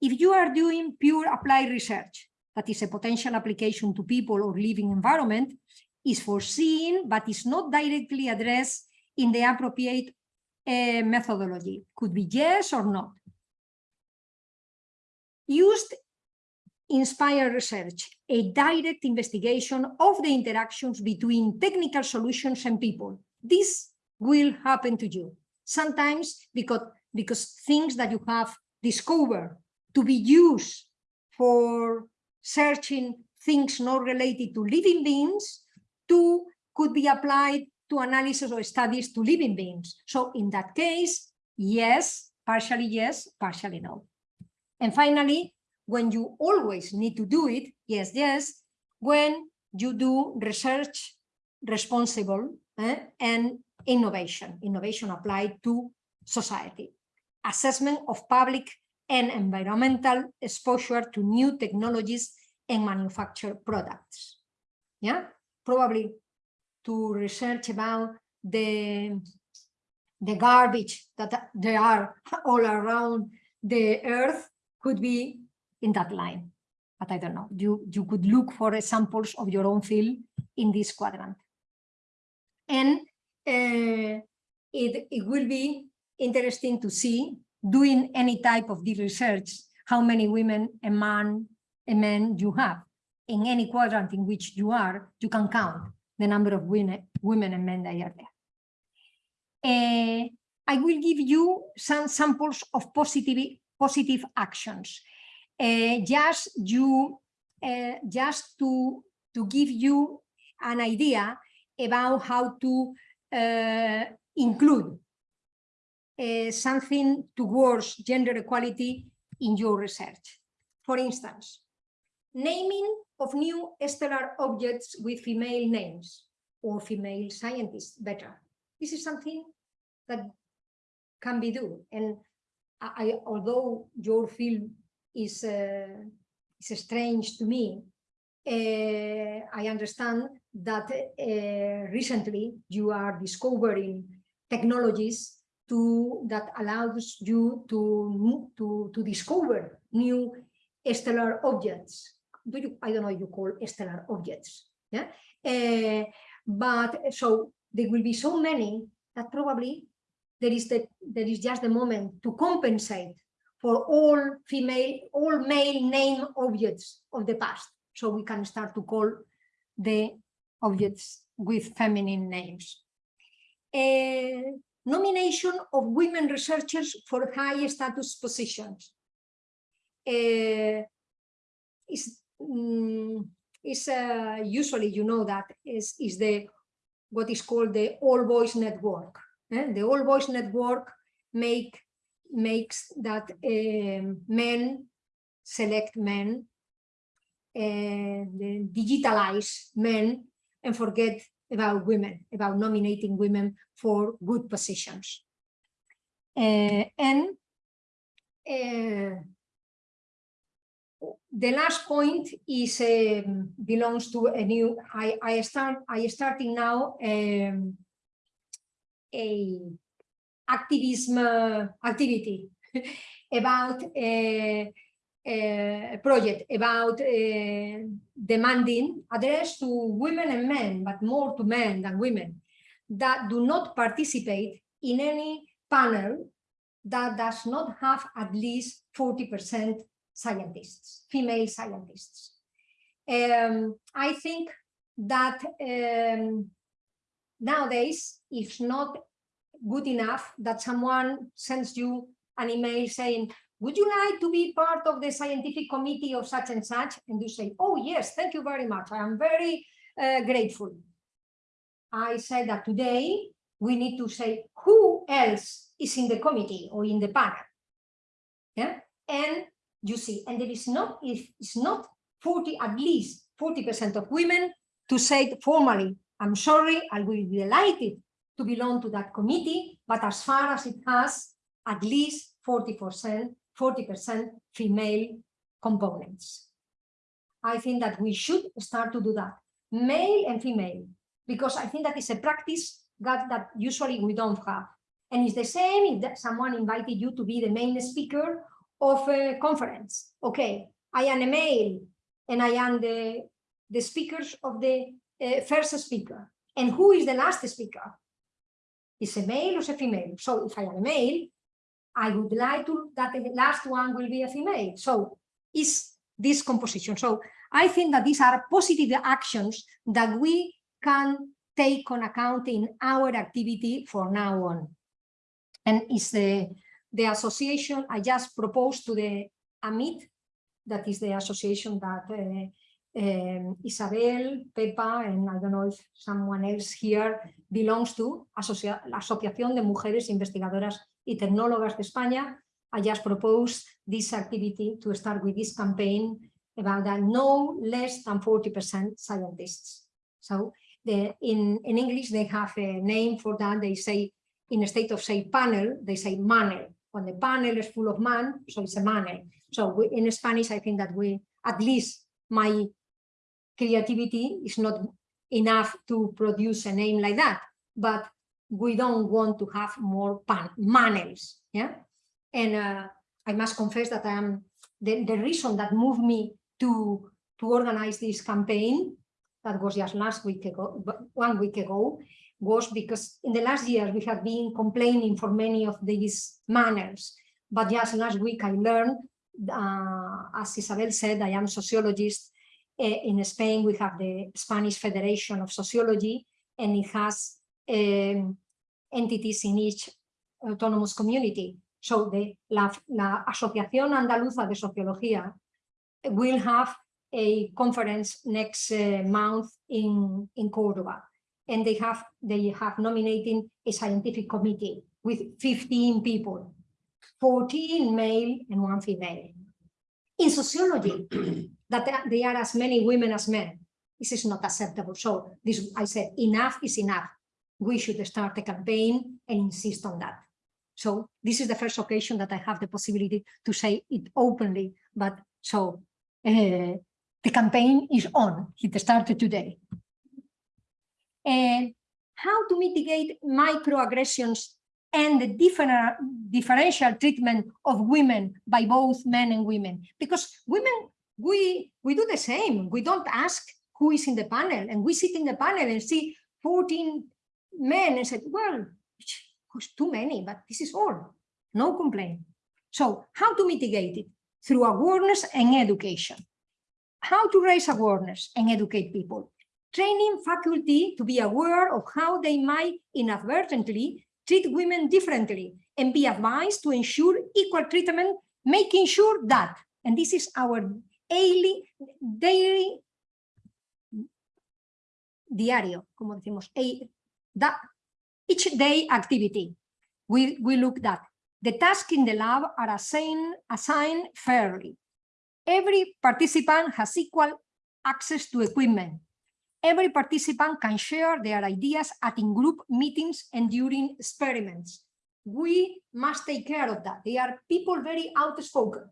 If you are doing pure applied research, that is a potential application to people or living environment, is foreseen but is not directly addressed in the appropriate uh, methodology. Could be yes or not. Used inspire research, a direct investigation of the interactions between technical solutions and people. This will happen to you. Sometimes because, because things that you have discovered to be used for searching things not related to living beings, to could be applied to analysis or studies to living beings. So in that case, yes, partially yes, partially no. And finally, when you always need to do it, yes, yes, when you do research responsible eh, and innovation, innovation applied to society, assessment of public and environmental exposure to new technologies and manufactured products. Yeah, probably to research about the, the garbage that there are all around the earth could be in that line. But I don't know, you, you could look for examples of your own field in this quadrant. And it, it will be interesting to see doing any type of the research, how many women and man and men you have. In any quadrant in which you are, you can count the number of women, women and men that are there. Uh, I will give you some samples of positive, positive actions uh, just you uh, just to to give you an idea about how to include something towards gender equality in your research. For instance, naming of new stellar objects with female names or female scientists better. This is something that can be done. And I, I- although your field is, uh, is strange to me, uh, I understand that uh, recently you are discovering technologies to that allows you to to to discover new stellar objects. Do you? I don't know. You call stellar objects, yeah. Uh, but so there will be so many that probably there is the there is just the moment to compensate for all female, all male name objects of the past. So we can start to call the objects with feminine names. Nomination of women researchers for high status positions. Is mm, is usually you know that is is the what is called the all boys network. eh? The all boys network make makes that um, men select men, uh, digitalize men, and forget about women, about nominating women for good positions. Uh, and uh, the last point is um, belongs to a new. I I start I starting now um, a activism uh, activity about a, a project about uh, demanding address to women and men, but more to men than women, that do not participate in any panel that does not have at least 40% scientists, female scientists. Um, I think that um, nowadays, it's not good enough that someone sends you an email saying, would you like to be part of the scientific committee of such and such? And you say, oh, yes, thank you very much. I am very uh, grateful. I said that today we need to say who else is in the committee or in the panel. Yeah, and you see, and there is not, if it's not 40, at least 40% of women to say formally, I'm sorry, I will be delighted to belong to that committee, but as far as it has at least 40%, 40% female components. I think that we should start to do that, male and female, because I think that is a practice that, that usually we don't have. And it's the same if someone invited you to be the main speaker of a conference. Okay, I am a male and I am the, the speakers of the uh, first speaker. And who is the last speaker? Is a male or a female? So if I am a male, I would like to that the last one will be a female. So is this composition. So I think that these are positive actions that we can take on account in our activity for now on. And is the, the association I just proposed to the AMIT, that is the association that uh, um, Isabel, Pepa, and I don't know if someone else here belongs to, Asocia Asociación de Mujeres Investigadoras y Tecnólogas de España. I just propose this activity to start with this campaign about that no less than 40% scientists. So the, in, in English, they have a name for that. They say, in a state of say panel, they say manel. When the panel is full of man, so it's a manel. So we, in Spanish, I think that we, at least my creativity is not enough to produce a name like that, but we don't want to have more pan manels, yeah? And uh, I must confess that I am, the, the reason that moved me to, to organize this campaign, that was just last week ago, one week ago, was because in the last years we have been complaining for many of these manels, but just last week I learned, uh, as Isabel said, I am sociologist. Uh, in Spain, we have the Spanish Federation of Sociology, and it has um, entities in each autonomous community. So the la, la Asociación Andaluza de Sociología will have a conference next uh, month in, in Cordoba. And they have they have nominating a scientific committee with 15 people, 14 male and one female. In sociology, that there are as many women as men. This is not acceptable. So this I said enough is enough. We should start a campaign and insist on that. So this is the first occasion that I have the possibility to say it openly, but so uh, the campaign is on, it started today. And how to mitigate microaggressions and the different differential treatment of women by both men and women because women we we do the same we don't ask who is in the panel and we sit in the panel and see 14 men and said well it's too many but this is all. No complaint. So how to mitigate it? Through awareness and education. How to raise awareness and educate people? Training faculty to be aware of how they might inadvertently treat women differently and be advised to ensure equal treatment, making sure that, and this is our daily, daily diario, como decimos, that each day activity. We, we look at the tasks in the lab are assigned, assigned fairly. Every participant has equal access to equipment every participant can share their ideas at in-group meetings and during experiments. We must take care of that. They are people very outspoken.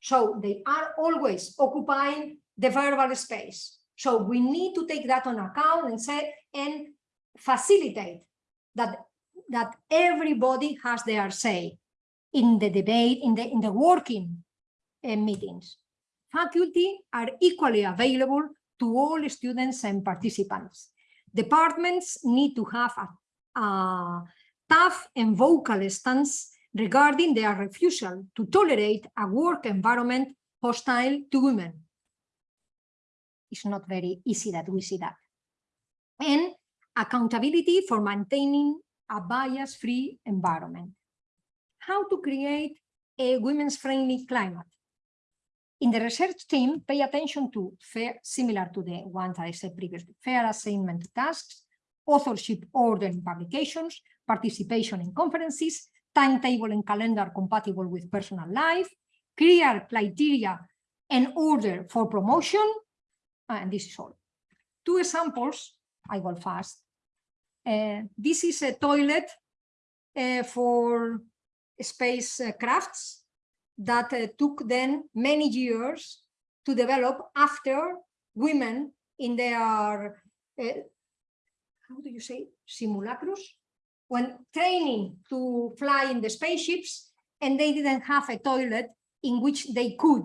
So they are always occupying the verbal space. So we need to take that on account and say and facilitate that, that everybody has their say in the debate, in the, in the working uh, meetings. Faculty are equally available to all students and participants. Departments need to have a, a tough and vocal stance regarding their refusal to tolerate a work environment hostile to women. It's not very easy that we see that. And accountability for maintaining a bias-free environment. How to create a women's friendly climate. In the research team, pay attention to fair, similar to the ones I said previously, fair assignment tasks, authorship order in publications, participation in conferences, timetable and calendar compatible with personal life, clear criteria and order for promotion, and this is all. Two examples, I go fast. Uh, this is a toilet uh, for space uh, crafts that took then many years to develop after women in their, how do you say, simulacrus? When training to fly in the spaceships and they didn't have a toilet in which they could,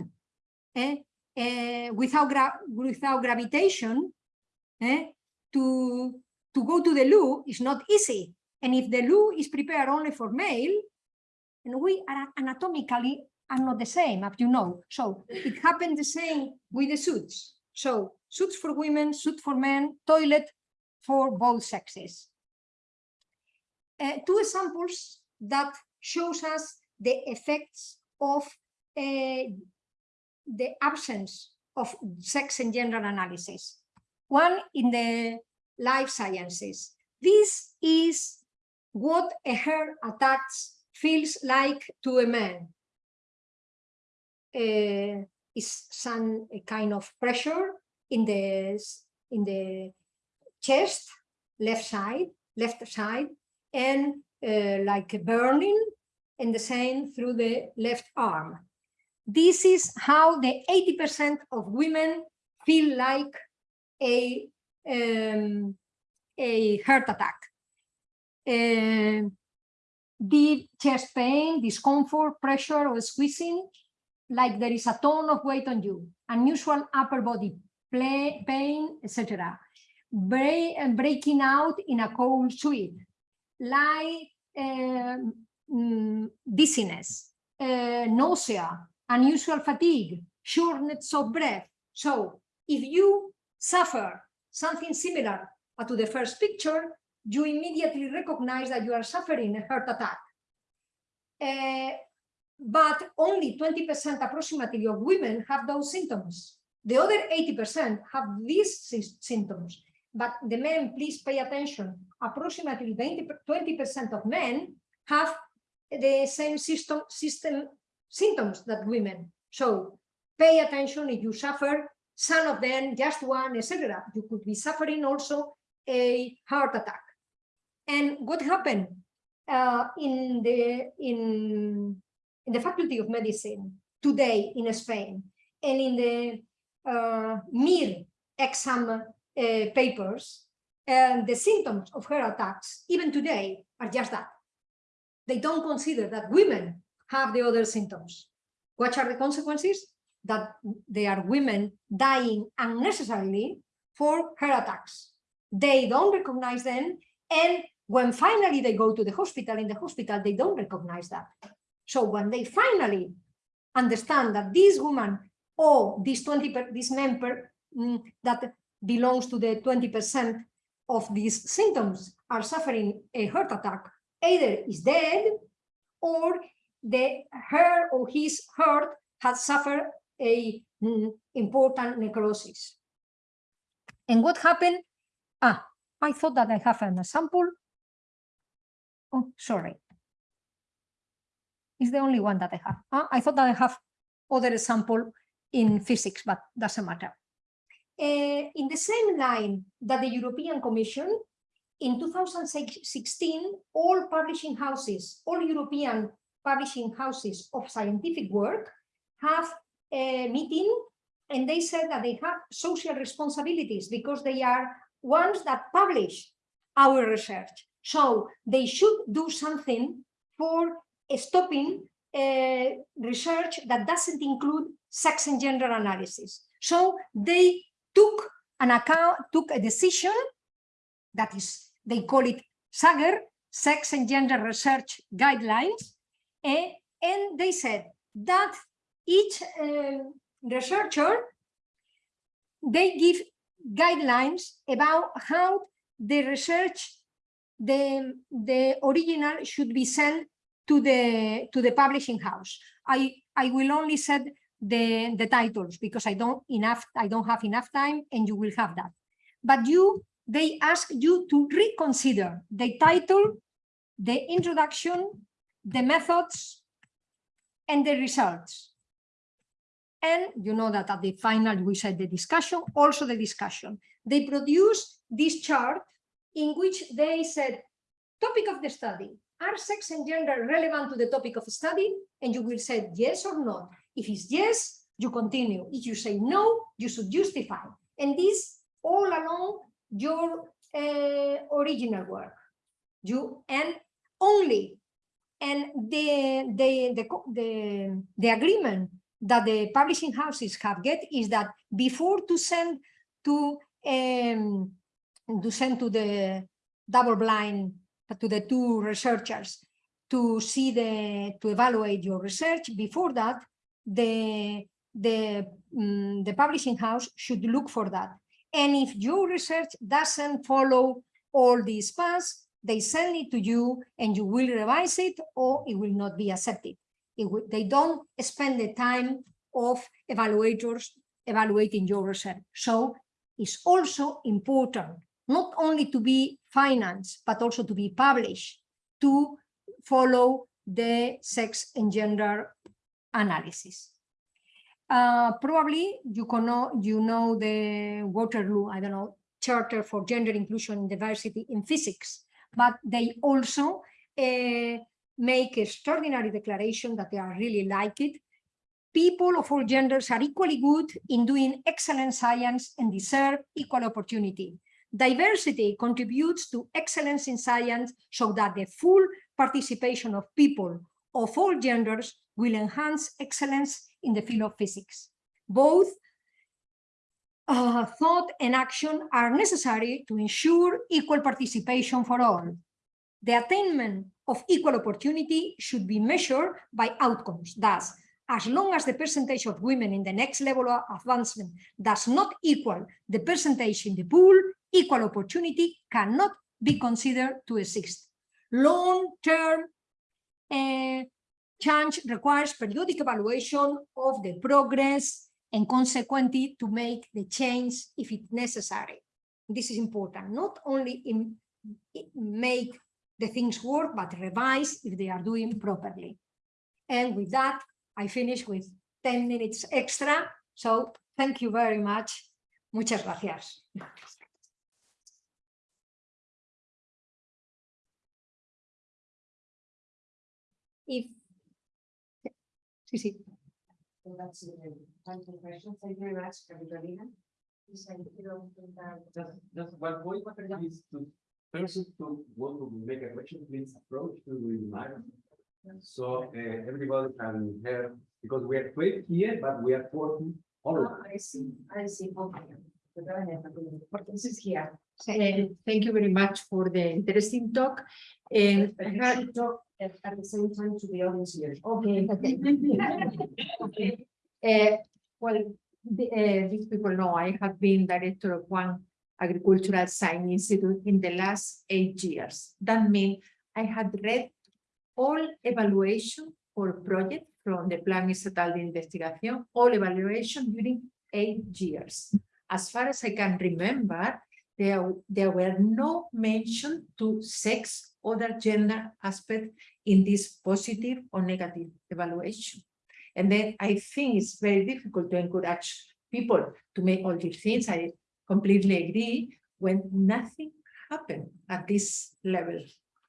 eh, uh, without, gra without gravitation, eh, to, to go to the loo is not easy. And if the loo is prepared only for male, and we are anatomically are not the same, as you know. So it happened the same with the suits. So suits for women, suit for men, toilet for both sexes. Uh, two examples that shows us the effects of uh, the absence of sex and gender analysis. One in the life sciences. This is what a hair attack feels like to a man uh, is some kind of pressure in the in the chest, left side, left side, and uh, like a burning, and the same through the left arm. This is how the 80% of women feel like a um, a heart attack. Uh, deep chest pain, discomfort, pressure, or squeezing like there is a ton of weight on you, unusual upper body play, pain, etc. Break, breaking out in a cold sweat, like um, mm, dizziness, uh, nausea, unusual fatigue, shortness of breath. So if you suffer something similar to the first picture, you immediately recognize that you are suffering a heart attack. Uh, but only 20% approximately of women have those symptoms. The other 80% have these symptoms. But the men, please pay attention, approximately 20% of men have the same system, system symptoms that women. So pay attention if you suffer some of them, just one, etc. You could be suffering also a heart attack. And what happened? uh, in the in in the Faculty of Medicine today in Spain and in the uh, MIR exam uh, papers, and the symptoms of heart attacks, even today, are just that. They don't consider that women have the other symptoms. What are the consequences? That they are women dying unnecessarily for heart attacks. They don't recognize them, and when finally they go to the hospital, in the hospital, they don't recognize that. So when they finally understand that this woman or this 20 per, this member mm, that belongs to the 20 percent of these symptoms are suffering a heart attack either is dead or the her or his heart has suffered a mm, important necrosis. And what happened? Ah, I thought that I have an sample. Oh, sorry. It's the only one that I have. Ah, I thought that I have other example in physics, but doesn't matter. Uh, in the same line that the European Commission, in 2016, all publishing houses, all European publishing houses of scientific work have a meeting and they said that they have social responsibilities because they are ones that publish our research. So they should do something for stopping uh, research that doesn't include sex and gender analysis. So they took an account, took a decision that is, they call it SAGER, Sex and Gender Research Guidelines, eh, and they said that each uh, researcher, they give guidelines about how the research, the, the original should be sent to the to the publishing house. I I will only set the the titles because I don't enough I don't have enough time and you will have that. But you they ask you to reconsider the title, the introduction, the methods, and the results. And you know that at the final we said the discussion, also the discussion. They produced this chart in which they said topic of the study, are sex and gender relevant to the topic of study? And you will say yes or no. If it's yes, you continue. If you say no, you should justify. And this all along your uh, original work. You and only and the, the the the the agreement that the publishing houses have get is that before to send to um, to send to the double blind to the two researchers to see the to evaluate your research before that the the um, the publishing house should look for that. And if your research doesn't follow all these paths they send it to you and you will revise it or it will not be accepted they don't spend the time of evaluators evaluating your research so it's also important not only to be financed, but also to be published to follow the sex and gender analysis. Uh, probably you, know, you know the Waterloo, I don't know, Charter for Gender Inclusion and Diversity in Physics, but they also uh, make extraordinary declaration that they are really like it. People of all genders are equally good in doing excellent science and deserve equal opportunity. Diversity contributes to excellence in science so that the full participation of people of all genders will enhance excellence in the field of physics. Both uh, thought and action are necessary to ensure equal participation for all. The attainment of equal opportunity should be measured by outcomes. Thus, as long as the percentage of women in the next level of advancement does not equal the percentage in the pool, equal opportunity cannot be considered to exist. Long-term uh, change requires periodic evaluation of the progress and consequently to make the change if it's necessary. This is important, not only in, in make the things work, but revise if they are doing properly. And with that, I finish with 10 minutes extra. So thank you very much. Muchas gracias. if. Sí, sí. So that's it. Time for questions. Thank you very much, Carolina. Please, I don't think that- Just, just one point, is to, person to want to make a question, please approach to the microphone. So, uh, everybody can hear, because we are twelve here, but we are forty all Oh, over. I see, I see. Okay. So go ahead, Carolina. This is here. Uh, Thank you very much for the interesting talk. And But I you had- talk at, at the same time to the audience here. okay, okay. Uh, Well, the- uh, these people know I have been director of one agricultural science institute in the last eight years. That means I had read all evaluation for project from the Plan Estatal de Investigación, all evaluation during eight years. As far as I can remember, there, there were no mention to sex or gender aspect in this positive or negative evaluation. And then I think it's very difficult to encourage people to make all these things. I completely agree when nothing happened at this level.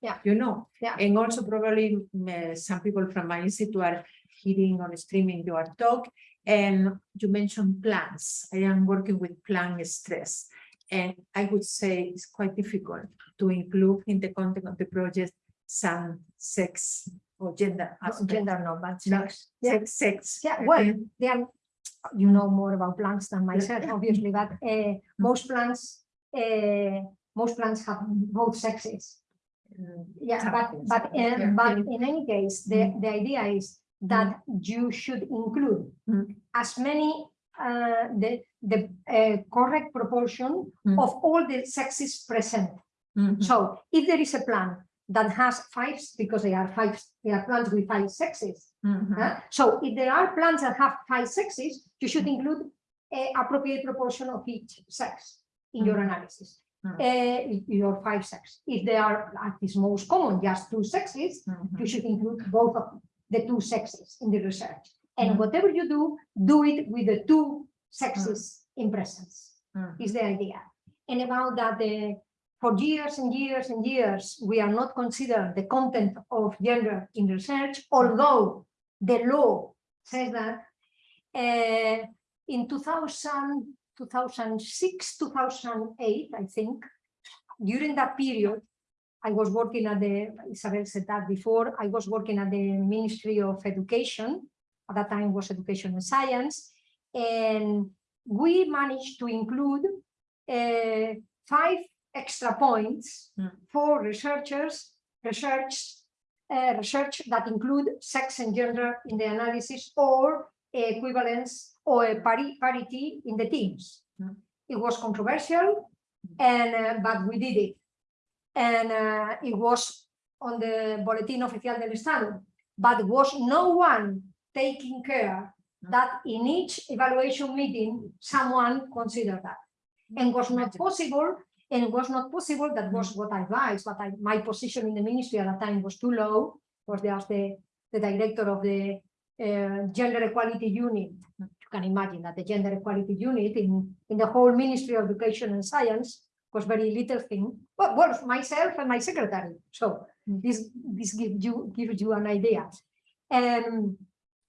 Yeah. You know? Yeah. And also probably uh, some people from my institute are hearing or streaming your talk. And you mentioned plants. I am working with plant stress. And I would say it's quite difficult to include in the content of the project some sex or gender aspect. Gender no, but sex. Yeah. sex, sex. Yeah, well, they are, you know more about plants than myself, obviously, but uh, most plants, uh, most plants have both sexes. Yeah, but, but, uh, but in any case, the, the idea is that you should include Mm. as many, uh, the, the uh, correct proportion of all the sexes present. So if there is a plant that has five, because they are five, they are plants with five sexes, Mhm. Huh? So if there are plants that have five sexes, you should include a appropriate proportion of each sex in your analysis. Mm. Uh, your five sex. If they are, at this most common, just two sexes, Mhm. you should include both of the two sexes in the research. And Mm. whatever you do, do it with the two sexes in presence Mhm. is the idea. And about that, uh, for years and years and years, we are not considered the content of gender in research, although the law says that uh, in 2000, 2006, 2008, I think, during that period, I was working at the, Isabel said that before, I was working at the Ministry of Education, at that time was Education and Science, and we managed to include uh, five extra points Mm. for researchers, research, uh, research that include sex and gender in the analysis or equivalence or parity in the teams. Mm. It was controversial, and uh, but we did it, and uh, it was on the Boletín Oficial del Estado, but was no one taking care that in each evaluation meeting, someone considered that. And was not possible, and it was not possible, that was what I advised, but I, my position in the ministry at that time was too low, was just the, the director of the uh, gender equality unit. You can imagine that the gender equality unit in, in the whole Ministry of Education and Science was very little thing, well, myself and my secretary. So this, this gives you, gives you an idea. And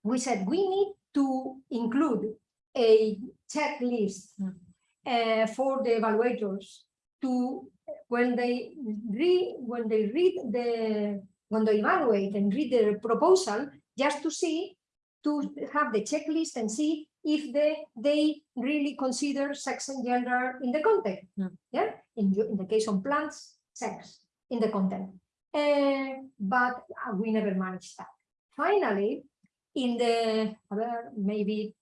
we said we need to include a checklist Mm. uh, for the evaluators to when they read when they read the when they evaluate and read the proposal just to see to have the checklist and see if they they really consider sex and gender in the content. Mm. yeah? In, in the case of plants sex in the content. Uh, but we never managed that. Finally in the maybe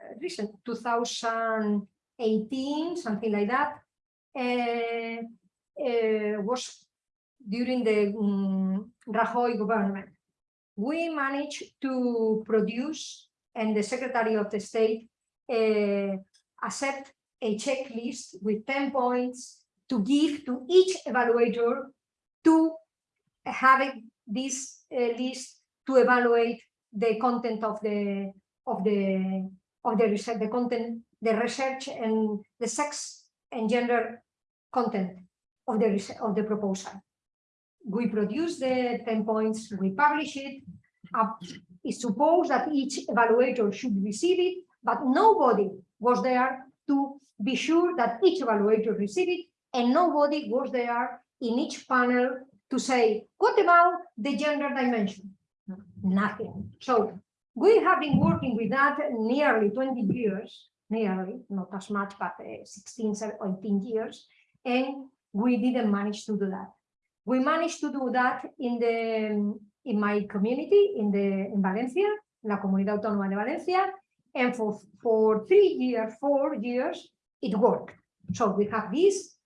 uh, recent 2018 something like that was during the um, Rajoy government. We managed to produce and the secretary of the state uh, accept a checklist with 10 points to give to each evaluator to having this uh, list to evaluate the content of the of the of the research, the content, the research and the sex and gender content of the of the proposal. We produce the 10 points, we publish it, uh, it's supposed that each evaluator should receive it, but nobody was there to be sure that each evaluator received it, and nobody was there in each panel to say, what about the gender dimension? Nothing. So we have been working with that nearly 20 years, nearly, not as much, but uh, 16, 18 years, and we didn't manage to do that. We managed to do that in the in my community in the in Valencia, la Comunidad Autónoma de Valencia, and for for three years, four years, it worked. So we have this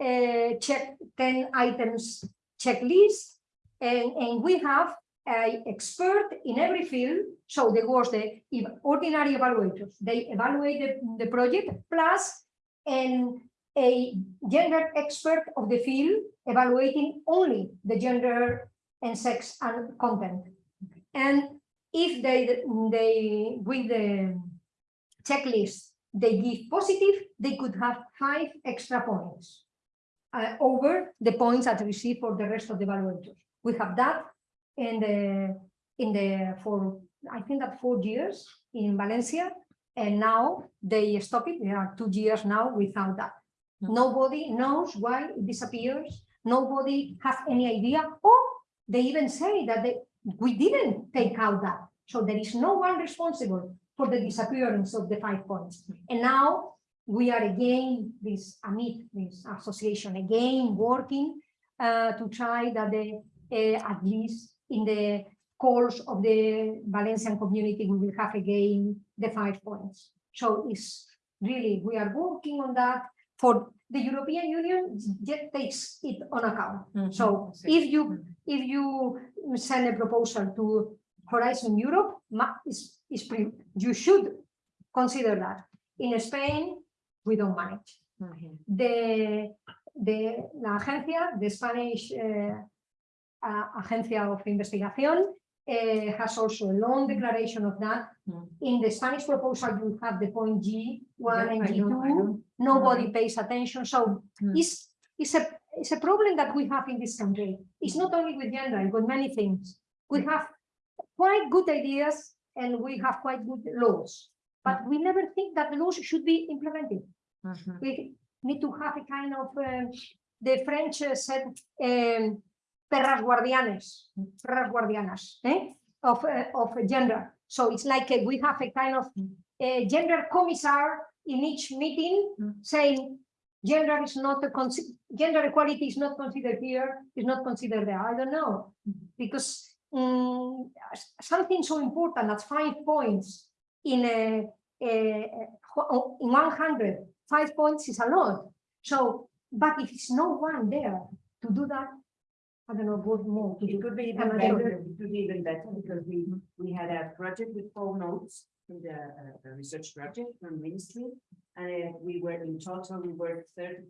uh, check 10 items checklist, and, and we have a expert in every field. So there was the ordinary evaluators. They evaluate the, the project plus and a gender expert of the field evaluating only the gender and sex and content. And if they, they, with the checklist, they give positive, they could have five extra points uh, over the points that received for the rest of the evaluators. We have that in the, in the, for, I think that four years in Valencia, and now they stop it. There are two years now without that. Nobody knows why it disappears. Nobody has any idea. Or they even say that they, we didn't take out that. So there is no one responsible for the disappearance of the five points. And now we are again, this AMIT, this association, again working uh, to try that they, uh, at least in the course of the Valencian community, we will have again the five points. So it's really, we are working on that for the European Union just takes it on account. So if you, if you send a proposal to Horizon Europe, is, is, pre- you should consider that. In Spain, we don't manage. The, the, la agencia, the Spanish eh, a- Agencia of Investigación, eh, has also a long declaration of that. Mm. In the Spanish proposal, you have the point G one Yeah, and I G know, I two. know. Nobody pays attention, so Mm. it's, it's a, it's a problem that we have in this country. It's not only with gender, with many things. We have quite good ideas and we have quite good laws, but we never think that the laws should be implemented Mhm. we need to have a kind of, um, the French uh, said, um, perras guardianes, perras guardianas, eh? of, uh, of gender. So it's like uh, we have a kind of a gender commissar in each meeting saying gender is not a gender equality is not considered here, is not considered there. I don't know. Because s- something so important as five points in a, a, a- in 100 five points is a lot. So, but if it's no one there to do that, I don't know both more It could be even better, it could be even better because we, we had a project with four notes in the, uh, research project from ministry. And uh, we were in total, we were thirty,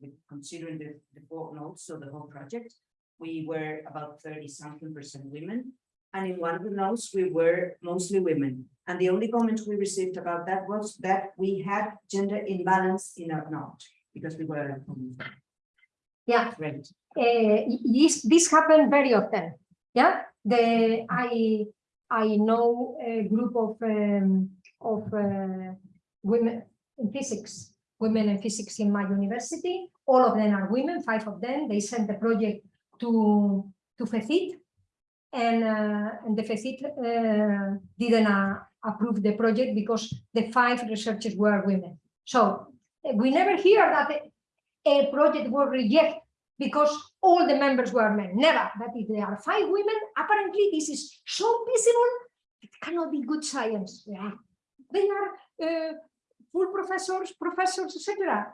with- considering the, the four notes, so the whole project. We were about thirty something percent women. And in one of the notes, we were mostly women. And the only comment we received about that was that we had gender imbalance in our note, because we were. Yeah. Right. Uh, this, this happened very often. Yeah, the, I, I know a group of, um, of, uh, women in physics, women in physics in my university. All of them are women, five of them. They sent the project to, to FECYT. And, uh, and the FECYT, uh, didn't, uh, approve the project because the five researchers were women. So uh, we never hear that a- a project was rejected because all the members were men. Never. That if there are five women, apparently this is so visible, it cannot be good science. Yeah. They are uh, full professors, professors, etc.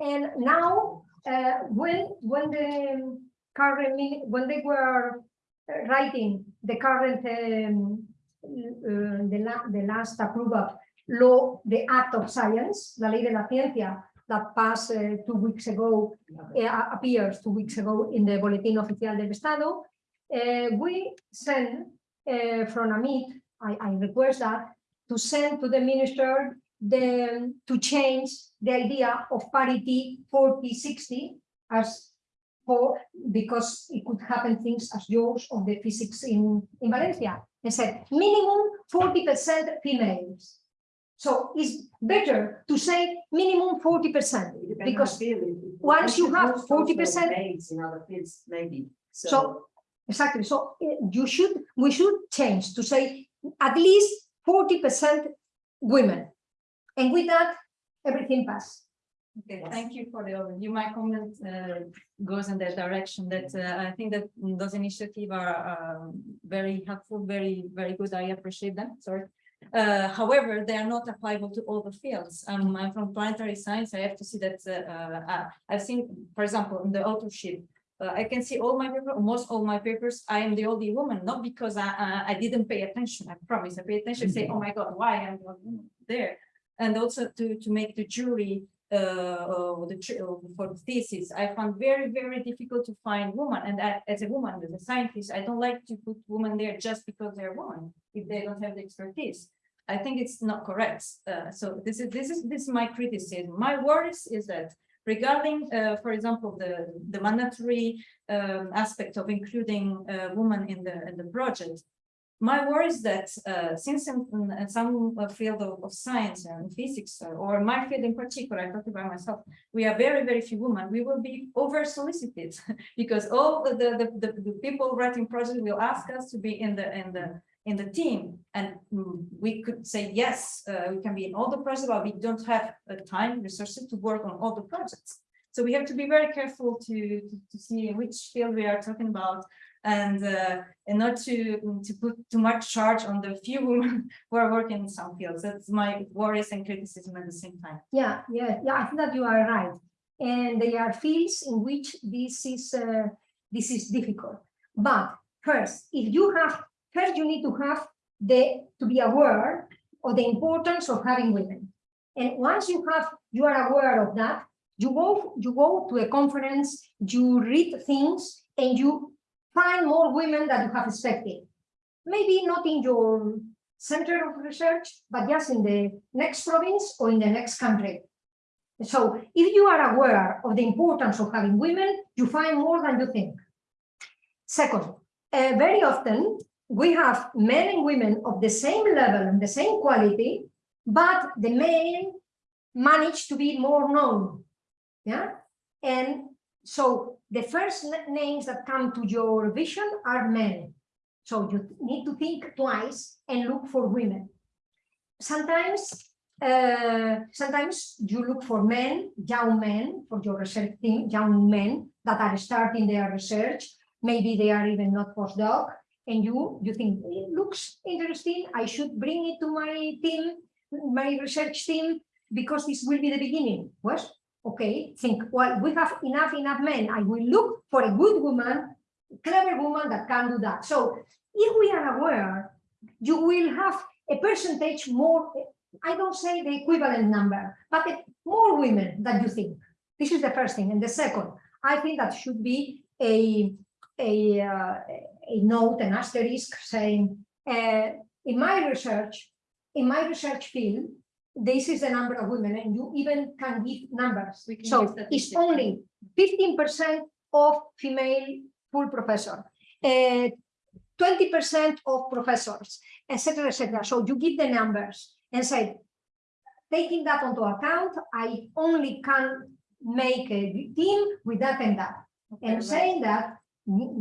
And now, uh, when when the current when they were uh, writing the current um, uh, the, la the last approved law, the Act of Science, la ley de la ciencia, that passed uh, two weeks ago, uh, appears two weeks ago in the Boletín Oficial del Estado, uh, we send uh, from AMIT, I, I request that, to send to the minister the, to change the idea of parity 40-60 as for, because it could happen things as yours of the physics in, in Valencia. They said minimum forty percent females. So it's better to say minimum forty percent, because once you have 40% In other fields, maybe, so. So, exactly, so uh, you should, we should change to say at least forty percent women. And with that, everything passes. Okay, thank you for the overview. My comment uh, goes in that direction that uh, I think that those initiatives are um, very helpful, very, very good. I appreciate them, sorry. Uh, However, they are not applicable to all the fields. Um, I'm from planetary science. I have to see that uh, uh, I've seen, for example, in the authorship, uh, I can see all my paper, most all my papers, I am the only woman, not because I, I, I didn't pay attention, I promise, I pay attention, say, oh my God, why am I there? And also to, to make the jury, uh, uh, the, uh, for the thesis, I found very, very difficult to find women. and I- as a woman, as a scientist, I don't like to put women there just because they're women, if they don't have the expertise. I think it's not correct, uh, so this is, this is, this is my criticism, my worries is that regarding, uh, for example, the, the mandatory um, aspect of including uh, women in the, in the project. My worry is that uh, since in, in some uh, field of, of science and physics, uh, or my field in particular, I talk about myself, we are very, very few women, we will be over solicited because all the, the, the, the people writing projects will ask us to be in the, in the, in the team. And mm, we could say, yes, uh, we can be in all the projects, but we don't have uh, time, resources to work on all the projects. So we have to be very careful to, to, to see which field we are talking about and uh, and not to to put too much charge on the few women who are working in some fields. That's my worries and criticism at the same time. Yeah, yeah, yeah, I think that you are right. And there are fields in which this is, uh, this is difficult. But first, if you have, first you need to have the, to be aware of the importance of having women. And once you have, you are aware of that, you go, you go to a conference, you read things, and you find more women that you have expected. Maybe not in your center of research, but just in the next province or in the next country. So if you are aware of the importance of having women, you find more than you think. Second, uh, very often we have men and women of the same level and the same quality, but the men manage to be more known. Yeah, and so the first names that come to your vision are men. So you need to think twice and look for women. Sometimes, uh, sometimes you look for men, young men, for your research team, young men that are starting their research. Maybe they are even not postdoc, and you you think it looks interesting. I should bring it to my team, my research team, because this will be the beginning. What? Okay, think, well, we have enough, enough men. I will look for a good woman, clever woman that can do that. So if we are aware, you will have a percentage more, I don't say the equivalent number, but more women than you think. This is the first thing. And the second, I think that should be a, a, uh, a note, an asterisk saying, uh, in my research, in my research field, this is the number of women, and you even can give numbers. Can So it's only fifteen percent of female full professor, uh, twenty percent of professors, etc., etc. So you give the numbers and say, taking that into account, I only can make a team with that and that. Okay, And right. saying that,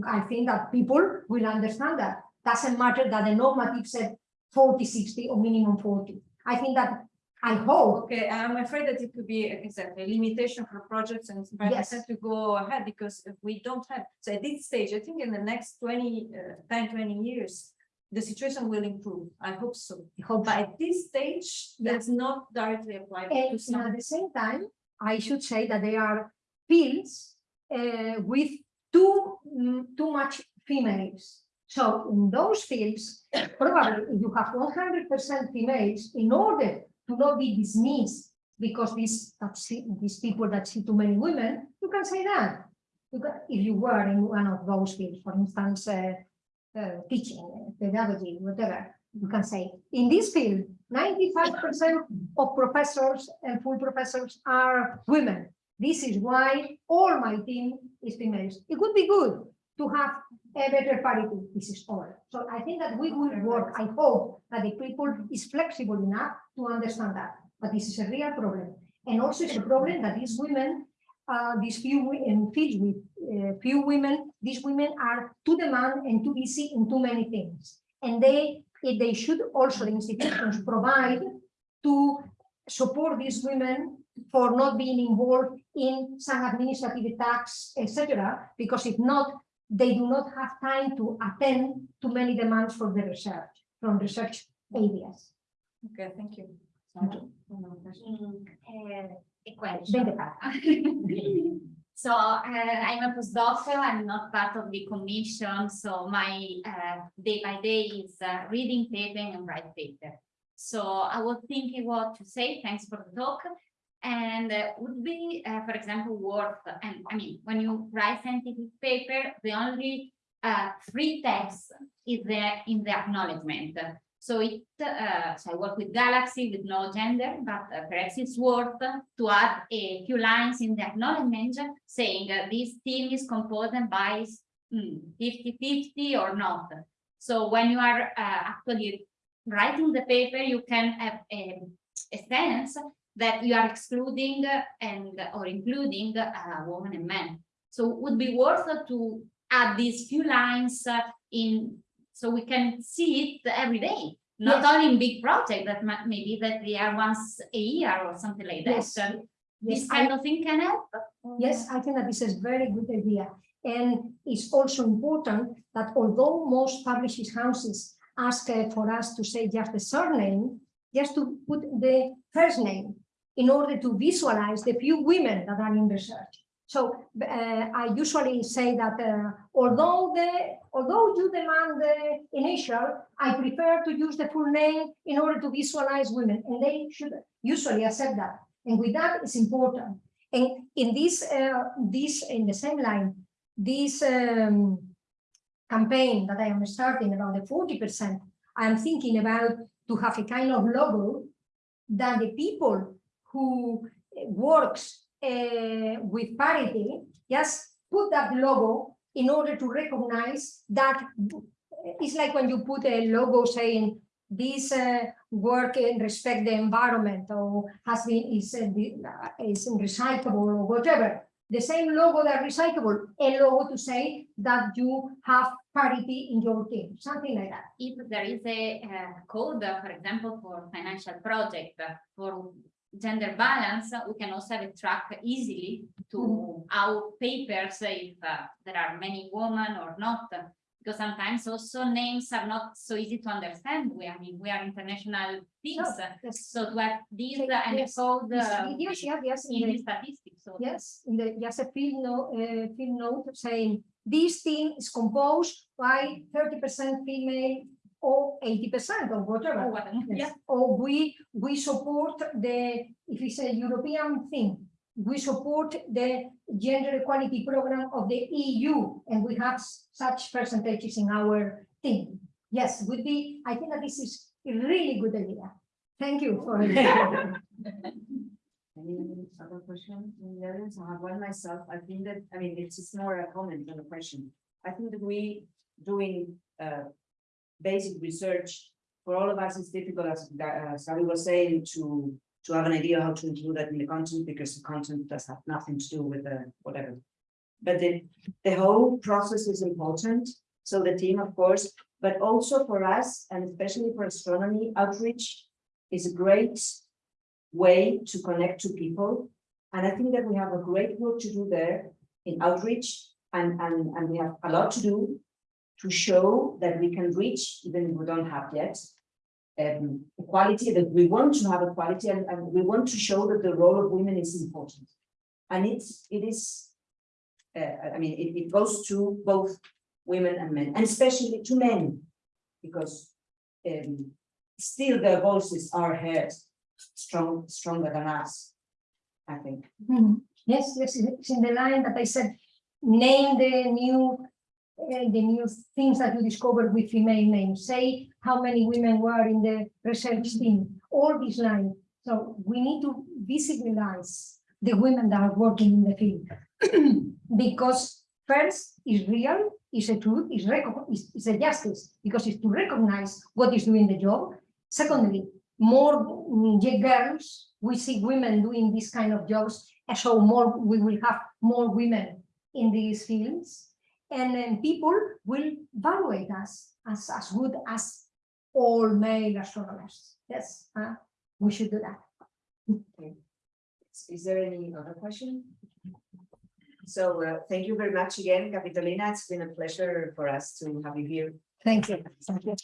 I think that people will understand that. Doesn't matter that the normative said 40, 60 or minimum 40. I think that, I hope, Okay, I'm afraid that it could be exactly a limitation for projects and by Yes. to go ahead because if we don't have, so at this stage, I think in the next 20, uh, 10, 20 years, the situation will improve. I hope so. I hope. But at this stage, Yeah. that's not directly applied to And some. at the same time, I should say that there are fields uh, with too, mm, too much females. So in those fields, probably you have one hundred percent females, in order to not be dismissed, because these, these people that see too many women, you can say that. You can, if you were in one of those fields, for instance, uh, uh, teaching, uh, pedagogy, whatever, you can say, in this field, ninety-five percent of professors and full professors are women. This is why all my team is females. It would be good to have a better parity. This is all. So I think that we will work. I hope that the people is flexible enough to understand that. But this is a real problem. And also it's a problem that these women, uh, these few in fields with uh, few women, these women are too demand and too busy in too many things. And they, they should also the institutions provide to support these women for not being involved in some administrative tasks, etc. Because if not, they do not have time to attend to many demands for the research, from research areas. Okay, thank you. Thank you. Mm, uh, a question. So uh, I'm a postdoc, I'm not part of the commission, so my uh, day by day is uh, reading paper and write paper. So I was thinking what to say, thanks for the talk. And uh, would be, uh, for example, worth, and I mean, when you write scientific paper, the only uh, free text is there in the acknowledgement. So it, uh, so I work with Galaxy with no gender, but uh, perhaps it's worth to add a few lines in the acknowledgement saying this team is composed by 50-50 or not. So when you are uh, actually writing the paper, you can have a, a sense that you are excluding and or including uh, women and men. So it would be worth to add these few lines uh, in so we can see it every day, not Yes. only in big projects that maybe that they are once a year or something like that. Yes. So Yes, this I- kind of thing can help. Yes, I think that this is a very good idea. And it's also important that although most publishing houses ask uh, for us to say just the surname, just to put the first name in order to visualize the few women that are in research. So uh, I usually say that uh, although the although you demand the initial, I prefer to use the full name in order to visualize women, and they should usually accept that. And with that, it's important. And in this, uh, this, in the same line, this um, campaign that I am starting about the forty percent, I am thinking about to have a kind of logo that the people who uh, works uh, with parity, just put that logo in order to recognize that uh, it's like when you put a logo saying this uh, work and respect the environment or has been is is recyclable or whatever. The same logo that recyclable, a logo to say that you have parity in your team, something like that. If there is a uh, code, for example, for financial project, for gender balance, we can also have a track easily to our papers, uh, if uh, there are many women or not. Because sometimes also names are not so easy to understand. We, I mean, we are international teams, Yes. so to have uh, and yes. code Yes, uh, yes, yes, yes, in in the the- statistics, so. Yes, in the, just a field note, uh, field note saying this team is composed by thirty percent female or eighty percent or Oh, whatever. Yes. Yeah, Or we, we support the, if it's a European thing, we support the gender equality program of the EU, and we have such percentages in our team. Yes, would be, I think that this is a really good idea. Thank you for. Any other question in the audience? I have one myself. I think that, I mean, it's just more a comment than a question. I think that we doing uh basic research for all of us, it's difficult, as Sally was saying, to to have an idea how to include that in the content because the content does have nothing to do with the whatever. But the the whole process is important. So the team, of course, but also for us and especially for astronomy outreach is a great way to connect to people. And I think that we have a great work to do there in outreach and, and, and we have a lot to do to show that we can reach, even if we don't have yet, um, equality, that we want to have equality and, and we want to show that the role of women is important. And it's, it is, uh, I mean, it, it goes to both women and men, and especially to men, because um, still their voices are heard strong, stronger than us, I think. Mhm. Yes, yes, it's in the line that I said, name the new, the new things that you discovered with female names. Say how many women were in the research team, all these lines. So we need to visualize the women that are working in the field. Because first is real, is a truth, is is, a justice, because it's to recognize what is doing the job. Secondly, more mm, girls, we see women doing this kind of jobs, and so more, we will have more women in these fields. And then people will evaluate us as, as good as all male astronomers. Yes, uh, we should do that. Is there any other question? So uh, thank you very much again, Capitolina. It's been a pleasure for us to have you here. Thank you. Thank you.